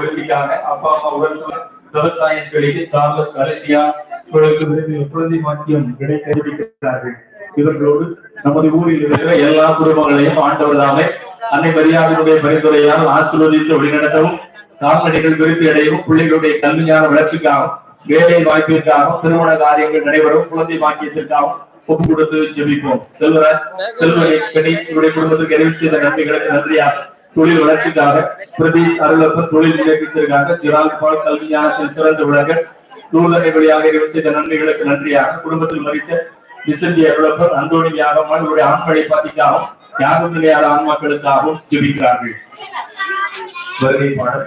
விருத்திக்காக அப்பா அம்மா உடல் சுகம், விவசாயம் செழிக்க சார்லஸ் அலசியா இவர்களுக்கு விருது குழந்தை மாற்றியம் கிடைக்கிறார்கள் இவர்களோடு நமது ஊரில் இருக்கிற எல்லா குடும்பங்களையும் ஆண்டவர் தாமே அன்னை மரியாதையுடைய பரிந்துரையால் ஆசீர்வதித்து வழிநடத்தவும் கால்நடைகள் விருத்தி அடையவும் பிள்ளைகளுடைய கல்வியான வளர்ச்சிக்காகவும் வேலை வாய்ப்பிற்காகவும் திருமண காரியங்கள் நடைபெறும் குழந்தை பாக்கியத்திற்காகவும் ஒப்பு கொடுத்து ஜெபிப்போம். செல்வராஜ் செல்வரை கணி இவருடைய குடும்பத்துக்கு நிறைவு செய்த நன்மைகளுக்கு நன்றியாக தொழில் வளர்ச்சிக்காக பிரதீஷ் அருளப்பன் தொழில் முன்னேற்றத்திற்காக ஜிரால் பால் கல்வி ஞானத்தில் சிறந்து விளங்க நூலகை வழியாக செய்த நன்மைகளுக்கு நன்றியாக. குடும்பத்தில் மறித்த விசந்தி அருளப்பன் அந்தோணி யாகம்மாள் இவருடைய ஆண்களை பாத்திக்காகவும் யாகம் நிலையாத ஆன்மாக்களுக்காகவும் ஜெபிக்கிறார்கள். வருகை பாடல்.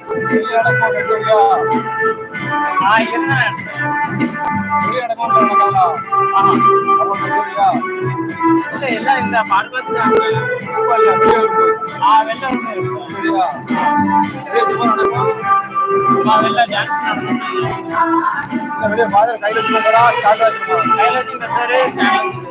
எல்லாம் இந்த பர்பஸ் வெளில டான்ஸ் கையில வச்சுக்கிறா ஸ்டார்ட் ஆகிருக்கோம்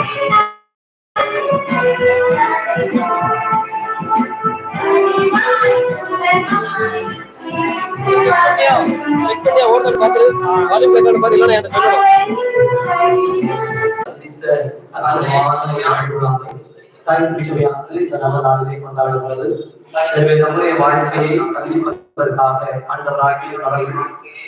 இந்த நல்ல நாளிலே கொண்டாடுகிறது எனவே நம்முடைய வாழ்க்கையை சந்திப்பதற்காக ஆண்டவராகிய கடவுள்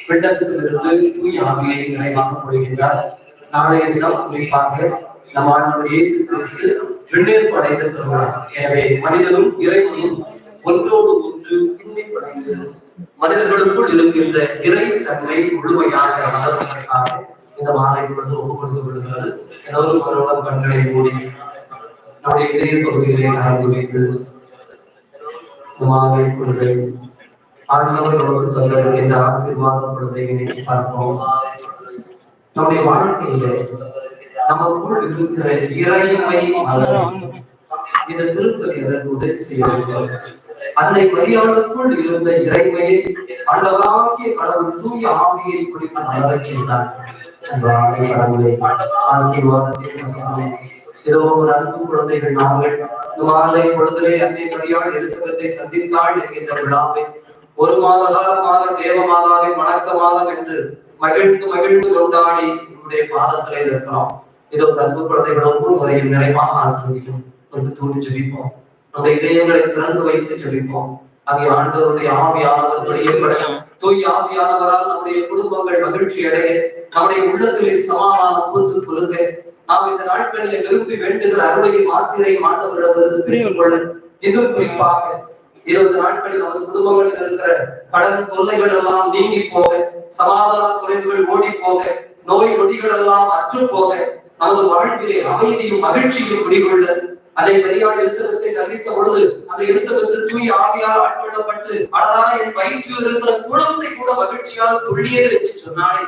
விண்ணகத்திலிருந்து தூய ஆவியை நிறைவாக முடிகின்றார் நாளைய தினம் குறிப்பாக நம் ஆண்டவர் இயேசு கிறிஸ்து விண்ணேற்பு அடைந்திருக்கிறார் எனவே மனிதனும் இறைவனும் ஒன்றோடு ஒன்று பின்னிப்படைந்து மனிதர்களுக்குள் இருக்கின்ற இறை தன்மை முழுமையாக வளர்வதற்காக இந்த மாலை பொழுது ஒப்புக் கொடுத்து விடுகிறது எல்லோரும் அவரோட கண்களை மூடி நம்முடைய இதய பகுதிகளை நடந்து வைத்து இந்த மாலை பொழுதை ஆண்டவர் நமக்கு தந்திருக்கின்ற ஆசீர்வாத பொழுதை இன்னைக்கு பார்ப்போம். நம்முடைய வாழ்க்கையிலே நமக்குள் இருக்கிற இறைமை மலரும். இந்த திருப்பதி அதற்கு உதவி செய்ய வேண்டும். அன்னை மரியாதைக்குள் இருந்த இறைமையை ஆண்டவராகிய கடவுள் தூய ஆவியை குறித்து மலரச் செய்தார். கடவுளை ஆசீர்வாதத்தை இதோ ஒரு அன்பு குழந்தைகள் நாங்கள் மாலை பொழுதிலே அன்னை மரியாள் சந்தித்தாள் என்கின்ற விழாவை ஒரு மாத காலமாக தேவ மாதாவை வணக்க மாதம் என்று மகிழ்ந்து மகிழ்ந்து கொண்டாடி உங்களுடைய பாதத்திலே இருக்கிறோம் இதோ தன்பு குழந்தைகள் ஒவ்வொரு முறையும் நிறைவாக ஆசிர்வதிக்கும் வந்து தூணி ஜெபிப்போம். நம்முடைய இதயங்களை திறந்து வைத்து ஜெபிப்போம் அங்கே ஆண்டவருடைய ஆவியானவர் வெளியப்படையும் தூய் ஆவியானவரால் நம்முடைய குடும்பங்கள் மகிழ்ச்சி அடைய நம்முடைய உள்ளத்திலே சமாதானம் பூத்து குலுங்க நாம் இந்த நாட்களிலே விரும்பி வேண்டுகிற அருளையும் ஆசிரியரையும் ஆண்டவரிடமிருந்து பெற்றுக்கொள்ள இன்னும் குறிப்பாக இருபது நாட்களில் நமது குடும்பங்களில் இருக்கிற கடன் தொல்லைகள் எல்லாம் நீங்கி போக சமாதான குறைவுகள் ஓடி போக நோய் நொடிகள் எல்லாம் அற்று போக நமது வாழ்விலே அமைதியும் மகிழ்ச்சியும் குடிகொள்ள அதை மரியாதை எலிசபெத்தை சந்தித்த பொழுது அந்த எலிசபெத்து தூய் ஆவியால் ஆட்கொள்ளப்பட்டு அடடா என் வயிற்றில் இருக்கிற குழந்தை கூட மகிழ்ச்சியால் துள்ளியது என்று சொன்னாலே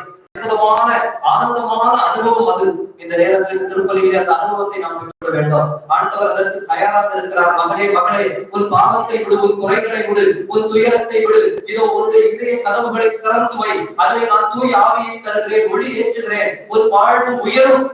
ஆனந்தமான அனுபவம் அது. இந்த நேரத்தில் திருப்பலியில் அந்த அனுபவத்தை நாம் பெற்றுக் வேண்டும். ஆண்டவர் அதற்கு தயாராக இருக்கிறார். மகளே மகளே உன் பாவத்தை விடு உன் குறைகளை விடு உன் துயரத்தை விடு இதோ உன்னுடைய இதய கதவுகளை திறந்து வை. அதை நான் தூய் ஆவியை தருகிறேன் ஒளி ஏற்றுகிறேன். உன் வாழ்வு உயரும்.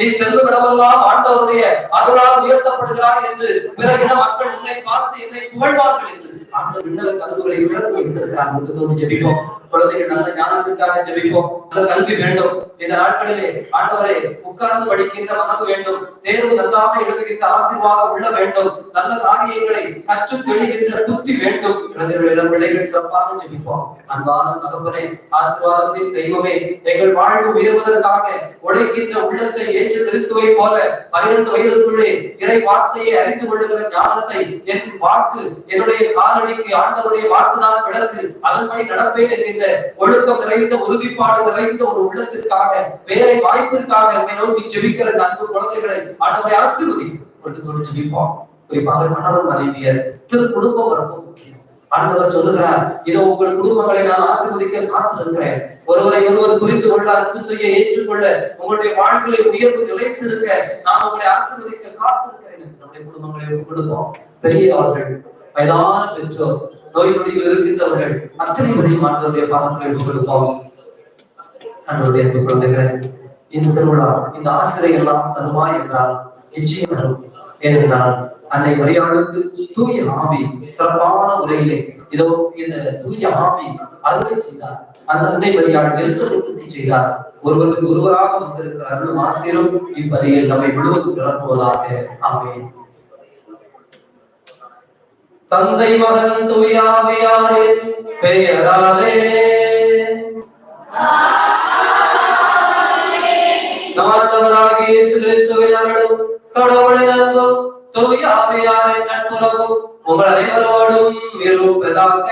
நீ செல்லும் இடமெல்லாம் ஆண்டவருடைய அருளால் உயர்த்தப்படுகிறாய் என்று பிறகின மக்கள் உன்னை பார்த்து என்னை புகழ்வார்கள் என்று. ஆண்டவர் விண்ணக கதவுகளை திறந்து வைத்திருக்கிறார் என்று தோன்றி ஜெபிப்போம். குழந்தைகள் நல்ல ஞானத்திற்காக ஜெபிப்போம். நல்ல கல்வி வேண்டும். இந்த நாட்களிலே ஆண்டவரை உட்கார்ந்து படிக்கின்ற மனது வேண்டும். தேர்வு நல்லாக எழுதுகின்ற ஆசீர்வாதம் உள்ள வேண்டும். நல்ல காரியங்களை கற்று தெளிகின்ற புத்தி வேண்டும். குழந்தைகள் இளம் பிள்ளைகள் சிறப்பாக ஜெபிப்போம். அன்பான தகவலை ஆசீர்வாதத்தின் தெய்வமே எங்கள் வாழ்வு உயர்வதற்காக உடைக்கின்ற உள்ளத்தை இயேசு கிறிஸ்துவை போல பனிரெண்டு வயதுக்குள்ளே இறை வார்த்தையை அறிந்து கொள்ளுகிற ஞானத்தை என் வாக்கு என்னுடைய காலடிக்கு ஆண்டவருடைய வாக்குதான் விளக்கு. அதன்படி நடப்பேன் என்கின்ற ஒழுக்கம் நிறைந்த உறுதிப்பாடு நிறைந்த ஒரு உள்ளத்திற்காக வேலை வாய்ப்பிற்காக என்னை நோக்கி ஜெபிக்கிற இந்த அன்பு குழந்தைகளை ஆண்டவரை ஆசீர்வதி கொண்டு சொல்லி ஜெபிப்போம். குறிப்பாக கணவன் மனைவியர் திரு குடும்பம் ரொம்ப முக்கியம். ஆண்டவர் சொல்லுகிறார் இதோ உங்கள் குடும்பங்களை நான் ஆசீர்வதிக்க காத்திருக்கிறேன். ஒருவரை ஒருவர் புரிந்து கொள்ள அன்பு செய்ய ஏற்றுக்கொள்ள உங்களுடைய வாழ்க்கையை உயர்வு நிலைத்திருக்க நான் உங்களை ஆசீர்வதிக்க காத்திருக்கிறேன் நம்முடைய குடும்பங்களை கொடுப்போம் பெரியவர்கள் வயதான பெற்றோர் நோய் நொடியில் இருக்கின்றவர்கள் அத்தனை வரையும் ஆண்டவருடைய பாதங்களை கொடுப்போம் ஆண்டவருடைய அன்பு குழந்தைகளை இந்த திருவிழா இந்த ஆசிரியை எல்லாம் தருமா என்றால் நிச்சயம் தரும் ஏனென்றால் அன்னை மரியாளுக்கு தூய ஆவி சிறப்பான முறையிலே இதோ இந்த தூய ஆவி அருளை செய்தார். அந்த அன்னை மரியாள் எலிசபெத்துக்கு செய்தார். ஒருவருக்கு ஒருவராக வந்திருக்கிற அருளும் ஆசிரும் இப்பலியில் நம்மை முழுவதும் நிரப்புவதாக. ஆமென். தந்தை மகன் தூயாவியாரின் பெயராலே. நாட்டவராகிய இயேசு கிறிஸ்துவின் அருளும். கடவுளின் நட்புறவும் உங்கள் அனைவரோடும் இருப்பதாக.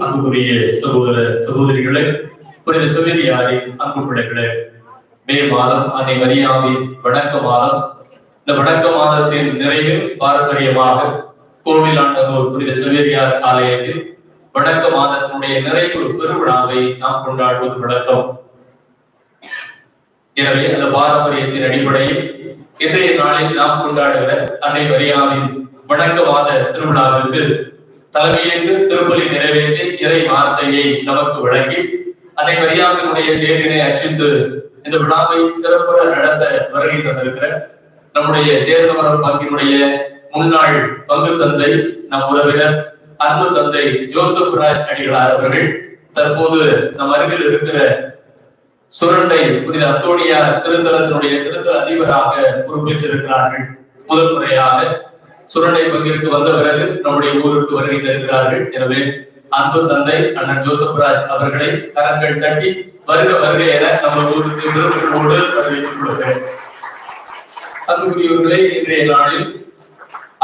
அன்புக்குரிய சகோதர சகோதரிகளே புனித சிவரியாரின் அன்பு பிள்ளைகளே மே மாதம் அதை மரியாவின் வடக்க மாதம் இந்த வடக்க மாதத்தின் நிறைவில் பாரம்பரியமாக கோவில் ஆண்டவர் புனித சிவரியார் ஆலயத்தில் வடக்க மாதத்தினுடைய நிறைவு பெருவிழாவை நாம் கொண்டாடுவது வழக்கம். எனவே அந்த பாரம்பரியத்தின் அடிப்படையில் இன்றைய நாளில் நாம் கொண்டாடுகிற அன்னை மரியாவின் வணக்கவாத திருவிழாவிற்கு தலைமையேற்று திருப்பலி நிறைவேற்றி இறை வார்த்தையை நமக்கு வழங்கி அன்னை மரியாவினுடைய தேரினை அச்சித்து இந்த விழாவை சிறப்புற நடத்த வருகை தந்திருக்கிற நம்முடைய சேர்ந்தவரம் பங்கினுடைய முன்னாள் பங்கு தந்தை நம் உறவினர் அன்பு தந்தை ஜோசப் ராஜ் அடிகளார் அவர்கள் தற்போது நம் அருகில் இருக்கிற சுரண்டை புனித அத்தோடியார் திருத்தலத்தினுடைய திருத்தல அதிபராக பொறுப்பேற்றிருக்கிறார்கள். முதல் முறையாக சுரண்டை பங்கிற்கு வந்த பிறகு நம்முடைய ஊருக்கு வருகை தருகிறார்கள் எனவே அன்பு தந்தை அண்ணன் ஜோசப் ராஜ் அவர்களை கரங்கள் தட்டி வருக வருக என நம்ம ஊருக்கு விருப்போடு வரவேற்றுக் கொள்கிறேன் அன்புக்குரியவர்களே இன்றைய நாளில்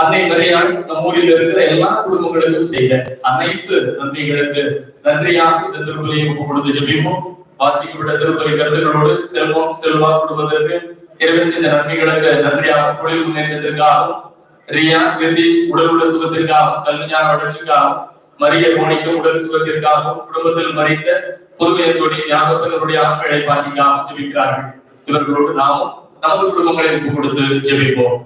அன்னை மறையால் நம் ஊரில் இருக்கிற எல்லா குடும்பங்களுக்கும் செய்த அனைத்து நன்மைகளுக்கு நன்றியாக இந்த திருப்பலியை கொடுத்து ஜெபிப்போம். வாசிக்கப்பட்ட திருப்பதி கருத்துக்களோடு செல்வம் செல்வா குடும்பத்திற்கு இறைவன் செய்த நன்மைகளுக்கு நன்றியாக தொழில் முன்னேற்றத்திற்காகவும் ரியா கிருதீஷ் உடல் உள்ள சுகத்திற்காகவும் கல்விஞான வளர்ச்சிக்காகவும் மரிய மோனிக்கும் உடல் சுகத்திற்காகவும் குடும்பத்தில் மறித்த புதுமையத்தோடி ஞாபகத்தினுடைய ஆட்களை பாட்டிக்காகவும் ஜெபிக்கிறார்கள். இவர்களோடு நாமும் நமது குடும்பங்களை ஒப்பு கொடுத்து ஜெபிப்போம்.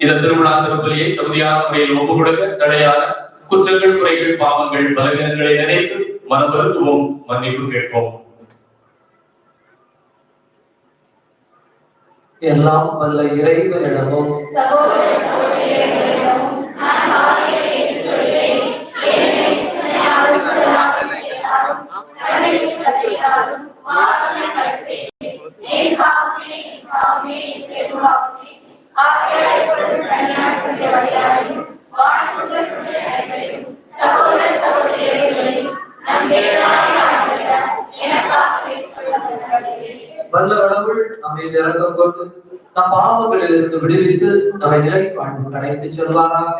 இந்த திருவிழா திருப்பலியை தகுதியான முறையில் ஒப்பு கொடுக்க தடையான குற்றங்கள் குறைகள் பாவங்கள் பலவீனங்களை நினைத்து மனமருத்துவம் மன்னிப்பு கேட்போம். எல்லாம் வல்ல இறைவனிடமும். வல்ல கடவுள் நம்மை இறக்கம் கொண்டு நம் பாவங்களிலிருந்து விடுவித்து நம்மை நிலை வாழ்ந்து அழைத்து செல்வாராக.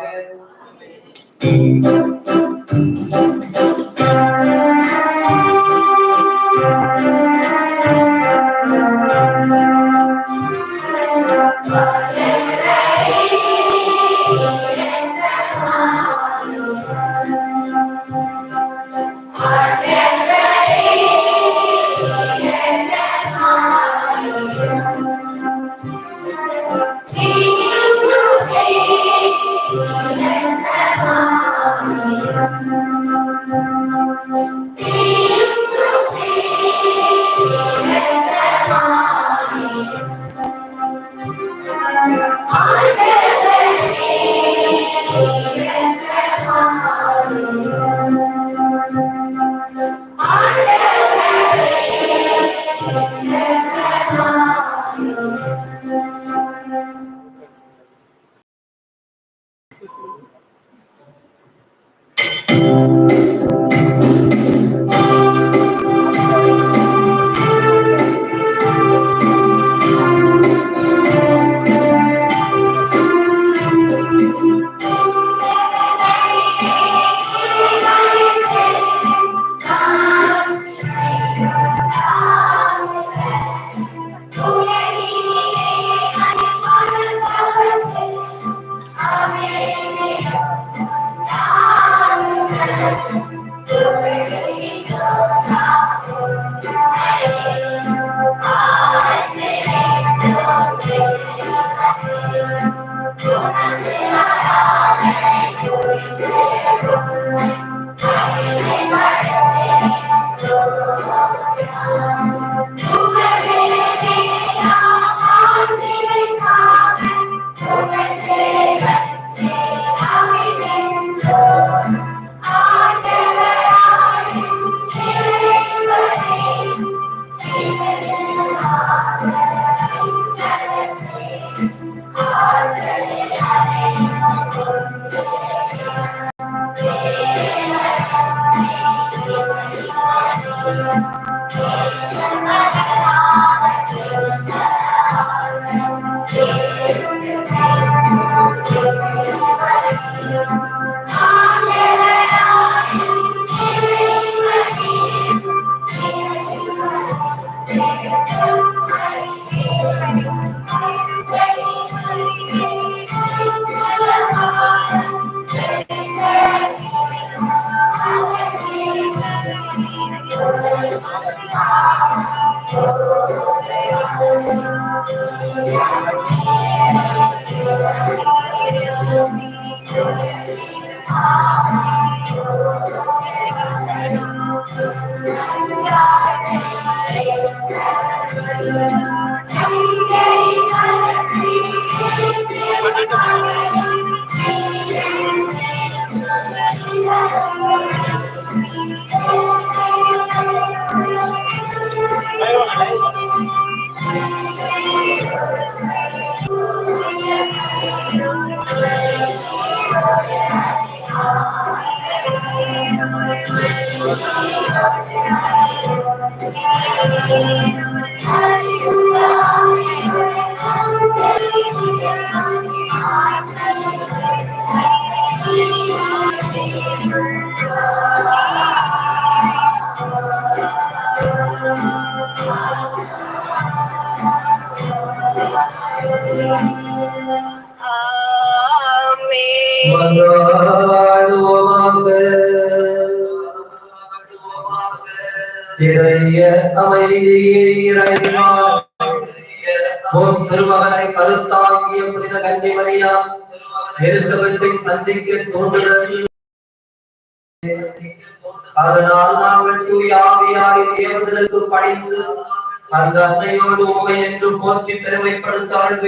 அந்த உண்மை என்று போற்றி பெருமைப்படுத்த அருள்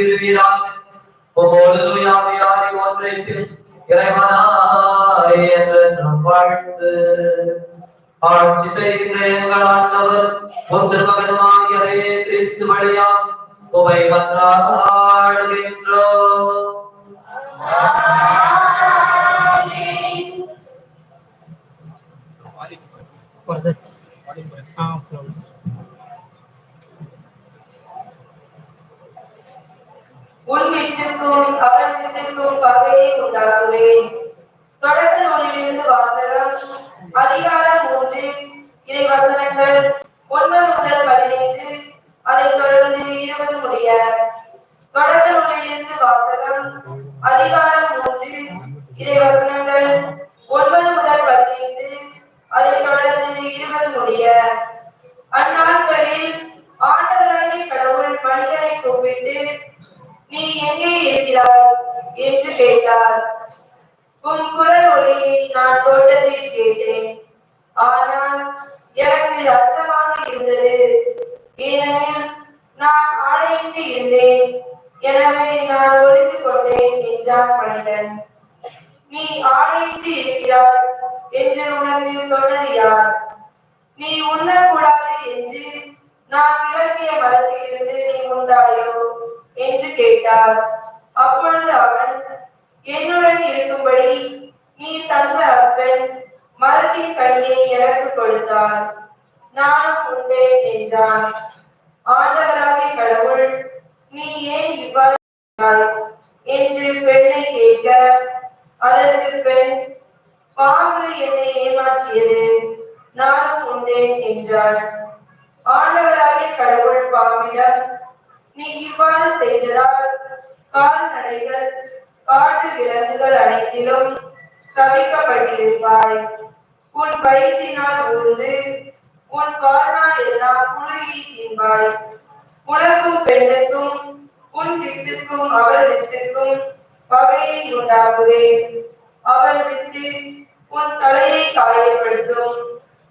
வசனங்கள் ஒன்பது முதல் பதினைந்து அதைத் தொடர்ந்து இருபது முடிய. அந்நாட்களில் ஆண்டவராகிய கடவுள் மனிதனை கூப்பிட்டு நீ எங்கே இருக்கிறாய்? என்று கேட்டார். உன் குரல் ஒளியை நான் தோட்டத்தில் கேட்டேன். ஆனால் எனக்கு அச்சமாக இருந்தது. ஏனெனில் நான் ஆடையின்றி இருந்தேன். எனவே நான் ஒளிந்து கொண்டேன் என்றான் மனிதன். நீ ஆடையின்றி இருக்கிறாய் என்று உனக்கு சொன்னது யார்? நீ உண்ணக்கூடாது என்று நான் விளக்கிய மரத்திலிருந்து நீ உண்டாயோ என்று கேட்டார். அப்பொழுது அவன் என்னுடன் இருக்கும்படி நீ தந்த அப்பன் மரத்தின் கனியை எனக்கு கொடுத்தார் நானும் உண்டேன் என்றான். ஆண்டவராகிய கடவுள் நீ ஏன் இவ்வாறு என்று பெண்ணை கேட்க அதற்கு பெண் பாம்பு என்னை ஏமாற்றியது நானும் உண்டேன் என்றாள். ஆண்டவராகிய கடவுள் பாம்பிடம் நீ இவ்வாறு செய்ததால் கால்நடைகள் காட்டு விலங்குகள் அனைத்திலும் தவிக்கப்பட்டிருப்பாய். உன் வயிற்றினால் ஊர்ந்து உன் வாழ்நாள் எல்லாம் புழுகி தின்பாய். உனக்கும் பெண்ணுக்கும் உன் வித்துக்கும் அவள் வித்துக்கும் பகையை உண்டாக்குவேன் அவள் உன் தலையை காயப்படுத்தும்.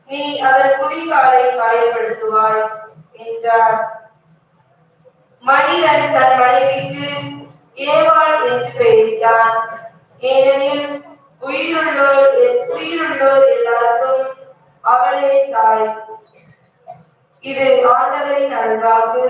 நீ அதன் குதிகாலை காயப்படுத்துவாய் என்றார். மனிதன் தன் மனைவிக்கு ஏவாள் என்று பெயரிட்டான். ஏனெனில் உயிருள்ளோர் உயிருள்ளோர் எல்லாருக்கும் அவளே தாய். இது ஆண்டவரின் அல்வாக்கு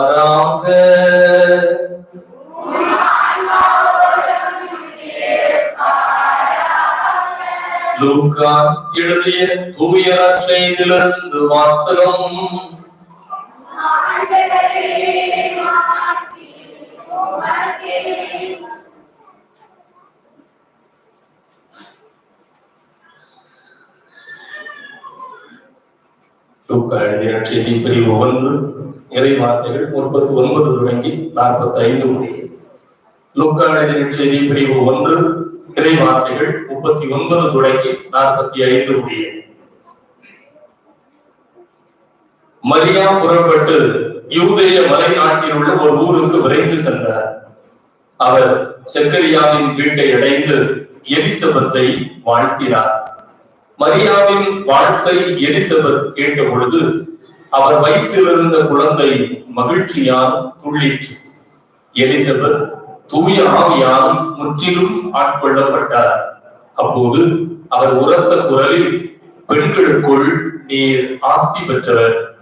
மாறாக லூக்கா எழுதிய தூய செய்திலிருந்து வாசகம். லூக்கா எழுதிய செய்தி பிரிவு ஒன்று இறை வார்த்தைகள் முப்பத்தி ஒன்பது தொடங்கி நாற்பத்தி ஐந்து முடியும் லூக்கா செய்தி பிரிவு ஒன்று இறை வார்த்தைகள் முப்பத்தி ஒன்பது தொடங்கி நாற்பத்தி ஐந்து முடியும் மரியா புறப்பட்டு யூதேய மலை நாட்டில் உள்ள ஒரு ஊருக்கு விரைந்து சென்றார். அவர் செக்கரியாவின் வீட்டை அடைந்து எலிசபத்தை வாழ்த்தினார். மரியாவின் வாழ்த்தை எலிசபெத் கேட்ட பொழுது அவர் வயிற்றில் இருந்த குழந்தை மகிழ்ச்சியால் துள்ளிற்று. எலிசபெத் தூய ஆவியால் முற்றிலும் ஆட்கொள்ளப்பட்டார். அப்போது அவர் உரத்த குரலில் பெண்களுக்குள் நீர் ஆசி பெற்றவர்.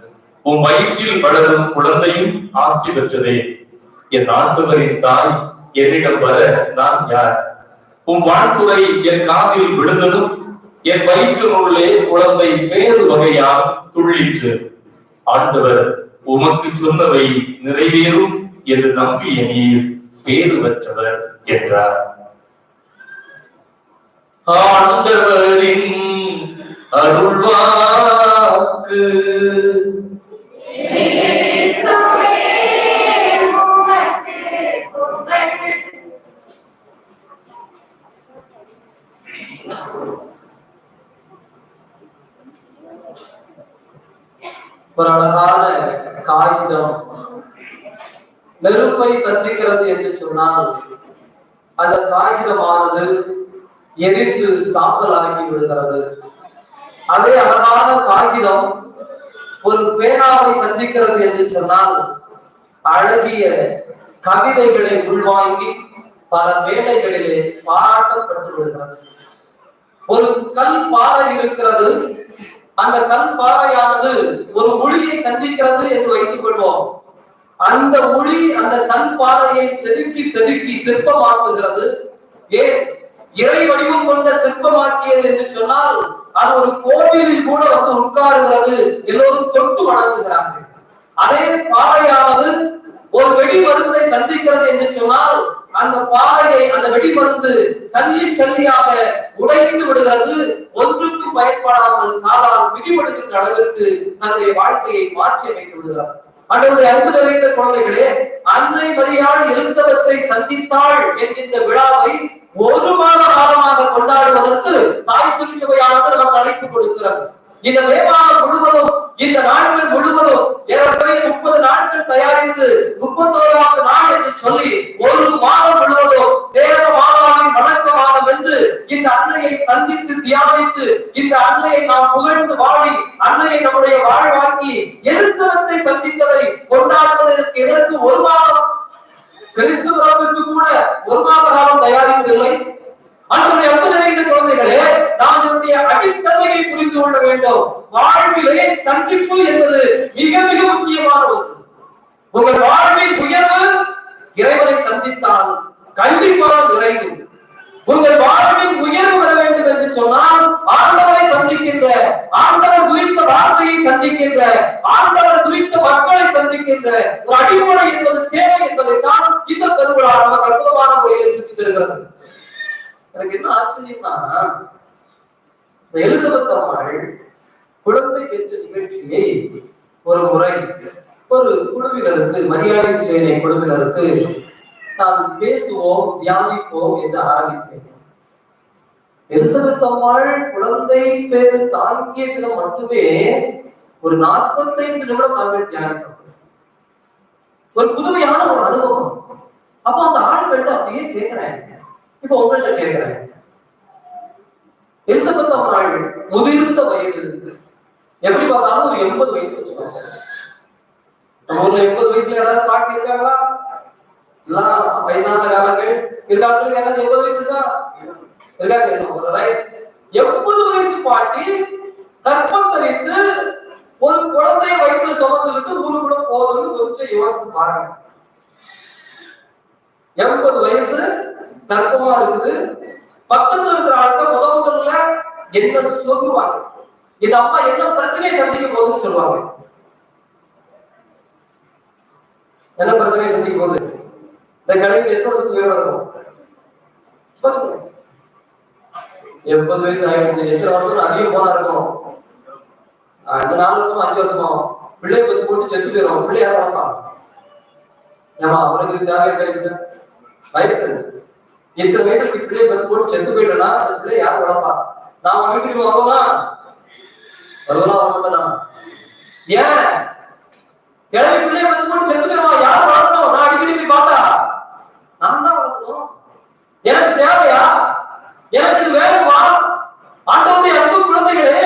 உன் வயிற்றில் வளரும் குழந்தையும் ஆசி பெற்றதே. என் ஆண்டவரின் தாய் என்னிடம் வர நான் யார்? உன் வாழ்த்துறை என் காதில் விழுந்ததும் என் வயிற்றினுள்ளே குழந்தை பேரு வகையால் துள்ளிற்று. ஆண்டவர் உமக்கு சொன்னவை நிறைவேறும் என்று நம்பிய நீர் பேறு பெற்றவர் என்றார். ஆண்டவரின் அருள்வாக்கு ஒரு அழகான காகிதம். நெருப்பை சந்திக்கிறது என்று சொன்னால் அந்த காகிதமானது எரிந்து சாம்பலாகி விடுகிறது. அதே அழகான காகிதம் ஒரு பேனாவை சந்திக்கிறது என்று சொன்னால் அழகிய கவிதைகளை உள்வாங்கி பல மேடைகளிலே பாராட்டப்பட்டு விடுகிறது. ஒரு கல் பாறை இருக்கிறது அந்த கல் பாறையானது ஒரு ஒளியை சந்திக்கிறது என்று வைத்துக் கொள்வோம். அந்த ஒளி அந்த கல் பாறையை செதுக்கி செதுக்கி சிற்பமாக்குகிறது. ஏன்? இறை வடிவம் கொண்ட சிற்பமாக்கியது என்று சொன்னால் அது ஒரு கோவிலில் கூட வந்து உட்காருகிறது. எல்லோரும் தொட்டு வணங்குகிறார்கள். அதே பாறையானது ஒரு வெடி மருந்தை சந்திக்கிறது என்று சொன்னால் அந்த பாறையை அந்த வெடிமருந்து சல்லி சல்லியாக உடைந்து விடுகிறது. ஒன்றுக்கும் பயன்படாமல் காலால் மிதிபடுகின்ற அளவிற்கு தன்னுடைய வாழ்க்கையை மாற்றி அமைத்து விடுகிறார். அன்றைய அன்பு நிறைந்த குழந்தைகளே அன்னை மரியாள் எலிசபெத்தை சந்தித்தாள் என்கின்ற விழாவை ஒரு மாத காலமாக கொண்டாடுவதற்கு தாய் திருச்சபையானது நமக்கு அழைப்பு கொடுக்கிறது. இந்த மே முழுவதும் இந்த நாட்கள் முழுவதும் ஏறக்குறைய முப்பது நாட்கள் தயாரித்து முப்பத்தோராவது நாள் என்று சொல்லி ஒரு மாதம் முழுவதும் தேவ மாதாவின் வணக்க மாதம் என்று இந்த அன்னையை சந்தித்து தியானித்து இந்த அன்னையை நாம் புகழ்ந்து வாழி அன்னையை நம்முடைய வாழ்வாக்கி எலிசபெத்தை சந்தித்ததை கொண்டாடுவதற்கு எதற்கு ஒரு மாதம் கிறிஸ்து பிறப்பிற்கு கூட ஒரு மாத காலம் தயாரிக்கவில்லை அன்றைய அன்பு நிறைந்த குழந்தைகளே நாம் இதனுடைய அடித்தன்மையை புரிந்து கொள்ள வேண்டும் வாழ்விலே சந்திப்பு என்பது மிக மிக முக்கியமான ஒன்று உங்கள் வாழ்வின் உயர்வு இறைவனை சந்தித்தால் கண்டிப்பான நிறைவு உங்கள் வாழ்வின் உயர்வு வர வேண்டும் என்று சொன்னால் ஆண்டவரை சந்திக்கின்ற ஆண்டவர் குறித்த வார்த்தையை சந்திக்கின்ற ஆண்டவர் குறித்த மக்களை சந்திக்கின்ற ஒரு அடிப்படை என்பது தேவை என்பதைத்தான் இந்த திருவிழா நமக்கு அற்புதமான முறையில் சுற்றி தருகிறது எனக்கு என்ன ஆச்சரியம்னா இந்த எலிசபெத் அம்மாள் குழந்தை பெற்ற நிகழ்ச்சியை ஒரு முறை ஒரு குழுவினருக்கு மரியாதை சேனை குழுவினருக்கு நான் பேசுவோம் தியானிப்போம் என்று ஆரம்பித்தேன் எலிசபெத் அம்மாள் குழந்தை பேரு தாங்கிய விதம் மட்டுமே ஒரு நாற்பத்தைந்து நிமிடம் நாங்கள் தியானித்தோம் ஒரு புதுமையான ஒரு அனுபவம். அப்போ அந்த ஆண்கள்ட்ட அப்படியே கேட்கிறேன் இப்போ உங்கள்கிட்ட கேட்கிறேன் எலிசபெத் அம்மாள் முதிர்ந்த வயது இருக்கு எப்படி பார்த்தாலும் ஒரு எண்பது வயசு வச்சுக்கோங்க. நம்ம ஊர்ல எண்பது வயசுல யாராவது பாட்டி இருக்காங்களா எல்லாம் வயதான காலங்கள் இருக்காங்க யாராவது எண்பது வயசு இருக்கா? இருக்காது எண்பது வயசு பாட்டி கற்பம் தரித்து ஒரு குழந்தைய வயிற்றுல சுமந்துக்கிட்டு ஊருக்குள்ள போகுதுன்னு கொஞ்சம் யோசித்து பாருங்க. எண்பது வயசு கர்ப்பமா இருக்குது. பக்கத்துல இருக்கிற ஆட்கள் முத முதல்ல என்ன சொல்லுவாங்க? இந்த அம்மா என்ன பிரச்சனையை சந்திக்க போகுதுன்னு சொல்லுவாங்க. என்ன பிரச்சனையை சந்திக்க போகுது? இந்த கடையில் எத்தனை வருஷத்துக்கு உயிரோட இருக்கும் சொல்லுங்க. எண்பது வயசு ஆயிடுச்சு. எத்தனை வருஷம் அதிகம் போனா இருக்கும்? இந்த நாலு வருஷமா அஞ்சு வருஷமா பிள்ளை பத்து போட்டு செத்து போயிடும் பிள்ளை யாரும் வளர்ப்பான் ஏமா உனக்கு தேவை வயசு? வயசு இத்தனை வயசுல பிள்ளை பத்து போட்டு செத்து போயிட்டனா அந்த பிள்ளை யார் வளர்ப்பா? நாம வீட்டுக்கு வருவோமா? வருவனா வரமாட்டா ஏன்? கிளம்பி பிள்ளை பத்து போட்டு செத்து போயிடுவான் யார் வளர்க்கணும் நான் அடிக்கடி போய் பார்த்தா. நான் தான் வளர்க்கணும். எனக்கு தேவையா? எனக்கு இது வேணுமா? ஆண்டவருடைய அன்பு குழந்தைகளே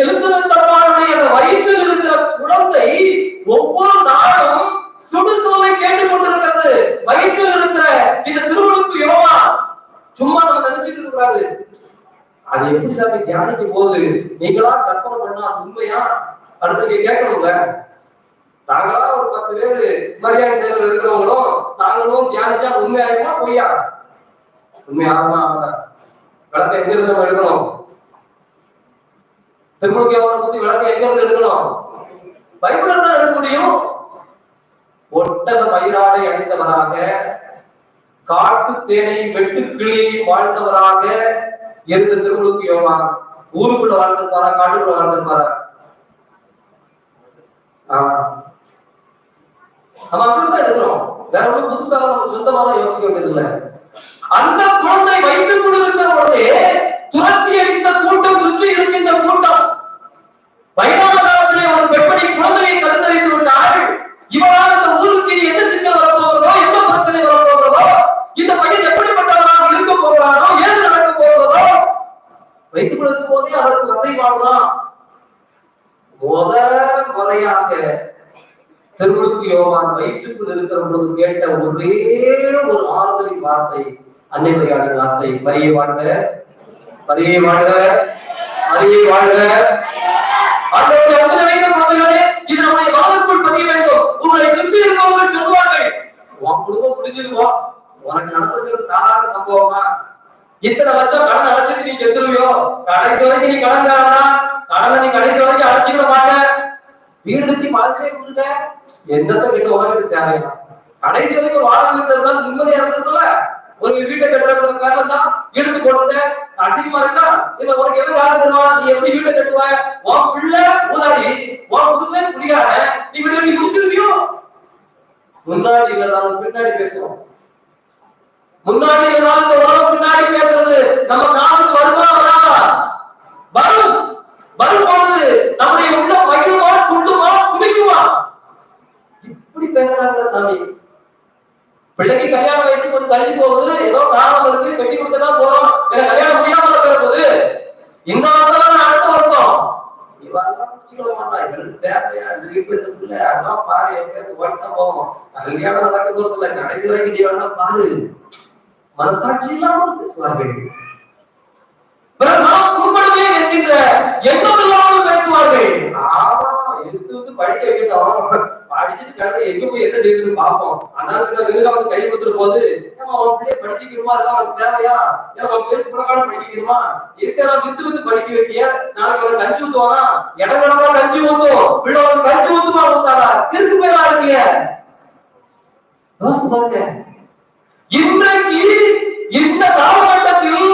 எலிசபெத் அம்மாளுடைய அந்த வயிற்றில் இருக்கிற குழந்தை ஒவ்வொரு நாளும் சுடுசோலை கேட்டுக் கொண்டிருக்கிறது வயிற்றில் இருக்கிற இந்த திருமணத்து யோகா சும்மா நம்ம நினைச்சிட்டு இருக்க கூடாது அது எப்படி சாமி தியானிக்கும் போது நீங்களா கற்பனை பண்ணா அது உண்மையா? அடுத்து நீங்க கேட்கணுங்க. நாங்களா ஒரு பத்து பேர் மரியாதை சேவையில் இருக்கிறவங்களும் நாங்களும் தியானிச்சா அது உண்மையாயிருமா பொய்யா? உண்மையாகுமா அவதான் விளக்க எங்க இருந்து நம்ம எடுக்கணும்? திருமணக்கு அவரை பத்தி விளக்க எங்க இருந்து எடுக்கணும்? பைபிள் தான் எடுக்க முடியும். ஒட்டக பயிராடை அடைந்தவராக காட்டு தேனை வெட்டு கிளியை வாழ்ந்தவராக இருந்த திருமுழுக்கு யோவான். ஊருக்குள்ள வாழ்ந்திருப்பாரா காட்டுக்குள்ள வாழ்ந்திருப்பாரா நம்ம அங்கிருந்து எடுக்கிறோம் வேற ஒன்றும் புதுசா நம்ம சொந்தமாக யோசிக்க வேண்டியதில்லை. அந்த குழந்தை வயிற்றுக்குள் இருக்கிற பொழுதே துரத்தி அடித்த கூட்டம் சுற்றி இருக்கின்ற கூட்டம். வைணவ காலத்திலே ஒரு பெண்மணி குழந்தையை கருத்தரித்து விட்டால் இவளால் அந்த ஊருக்கு இனி என்ன சிக்கல் வரப்போகிறதோ என்ன பிரச்சனை வரப்போகிறதோ இந்த பையன் எப்படிப்பட்டவனாக இருக்க போகிறானோ ஏது நடக்க போகிறதோ வைத்துக் கொள்ளும் போதே அவருக்கு வசைபாடுதான் முறையாக திருமுழுக்கு யோகான் வயிற்றுக்குள் இருக்கிற பொழுது கேட்ட ஒரே ஒரு ஆறுதலின் வார்த்தை அன்னை மரியாதை வார்த்தை பரியை வாழ்க பரியை வாழ்க பரியை வாழ்க. இது நம்முடைய மனதிற்குள் பதிய வேண்டும். உங்களை சுற்றி இருப்பவர்கள் சொல்லுவார்கள் உன் குடும்பம் முடிஞ்சதுவா? உனக்கு நடந்திருக்கிறது சாதாரண சம்பவமா? இத்தனை லட்சம் கடன் அடைச்சிட்டு நீ செத்துருவியோ? கடைசி வரைக்கும் நீ கடன்காரனா? கடனை நீ கடைசி வரைக்கும் அடைச்சிக்கிட மாட்ட. வீடு கட்டி பாதிலே கொடுங்க. என்னத்த கிட்ட உலகத்துக்கு தேவையா? கடைசி வரைக்கும் வாடகை வீட்டுல இருந்தாலும் நிம்மதியா இருந்ததுல ஒரு வீட்டை கட்டுறது பேர்ல தான் இழுத்து போட்டு அசிங்கமா இருக்கா? இல்ல உனக்கு எப்படி காசு தருவா? நீ எப்படி வீட்டை கட்டுவ? உன் பிள்ளை ஊதாடி உன் புருஷன் குடிகார நீ வீடு நீ முடிச்சிருவியோ? முன்னாடி இல்லைனாலும் பின்னாடி பேசுவோம். முன்னாடி இருந்தாலும் இந்த உலகம் பின்னாடி பேசுறது நம்ம காலத்துக்கு வருமா வராதா? வரும். வரும் பொழுது நம்முடைய உள்ள மகிழ்வா துள்ளுமா குடிக்குமா இப்படி பேசுறாங்க சாமி. பிள்ளைக்கு கல்யாண வயசு கொஞ்சம் தள்ளி போகுது. ஏதோ காரணம் இருக்கு கட்டி கொடுக்க தான் போறோம். வேற கல்யாணம் முடியாம போற போகுது இந்த வருஷம் அடுத்த வருஷம்? இவெல்லாம் முடிச்சுக்க மாட்டா. இவனுக்கு தேவையா இந்த வீட்டுல இருக்குல்ல அதெல்லாம் பாரு எப்பயாவது ஓடித்தான் போவோம். கல்யாணம் நடக்க போறது இல்ல கடைசி வரைக்கும் நீ வேணா பாரு. மனசாட்சி இல்லாமல் பேசுவார்கள். பிறகு நாம் குறும்படமே என்கின்ற எண்ணம் இல்லாமல் பேசுவார்கள். ஆமா எடுத்து வந்து படிக்க வைக்கட்டும். படிச்சுட்டு கிடந்து எங்க போய் என்ன செய்யுதுன்னு பார்ப்போம். அதனால இந்த விருதாவது கை கொடுத்துட்டு போது ஏமா அவன் பிள்ளைய படிக்கணுமா? அதெல்லாம் அவனுக்கு தேவையா? ஏன்னா அவன் பேர் புறக்காலம் படிக்கணுமா? இருக்கிறான் வித்து வித்து படிக்க வைக்கிய? நாளைக்கு அவன் கஞ்சி ஊத்துவானா? இடம் இடமா கஞ்சி ஊத்தும் பிள்ளை அவன் கஞ்சி ஊத்துமா ஊத்தாரா திருக்கு போய் இருக்கிய யோசித்து பாருங்க. இன்றைக்கு இந்த காலகட்டத்தில்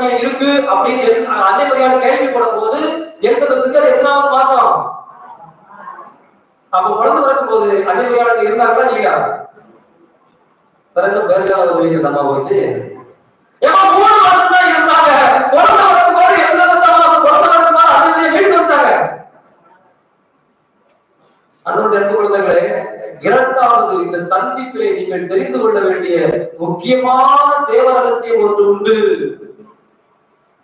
குழந்தை இருக்கு அப்படின்னு எலி- அன்னை மரியாதை கேள்விப்படும் போது எலிசபெத்துக்கு அது எத்தனாவது மாசம்? அப்ப குழந்தை பிறக்கும் போது அன்னை மரியாதை இருந்தாங்களா இல்லையா? பிறகு வேற யாராவது உதவிக்கு போச்சு? ஏமா மூணு மாசம் தான் இருந்தாங்க. குழந்தை பிறக்கும் போது எலிசபெத் குழந்தை பிறக்கும் போது அன்னை மரியாதை வீட்டுக்கு வந்துட்டாங்க அன்புடைய அன்பு குழந்தைகளே இரண்டாவது இந்த சந்திப்பிலே நீங்கள் தெரிந்து கொள்ள வேண்டிய முக்கியமான தேவ ரகசியம் ஒன்று உண்டு.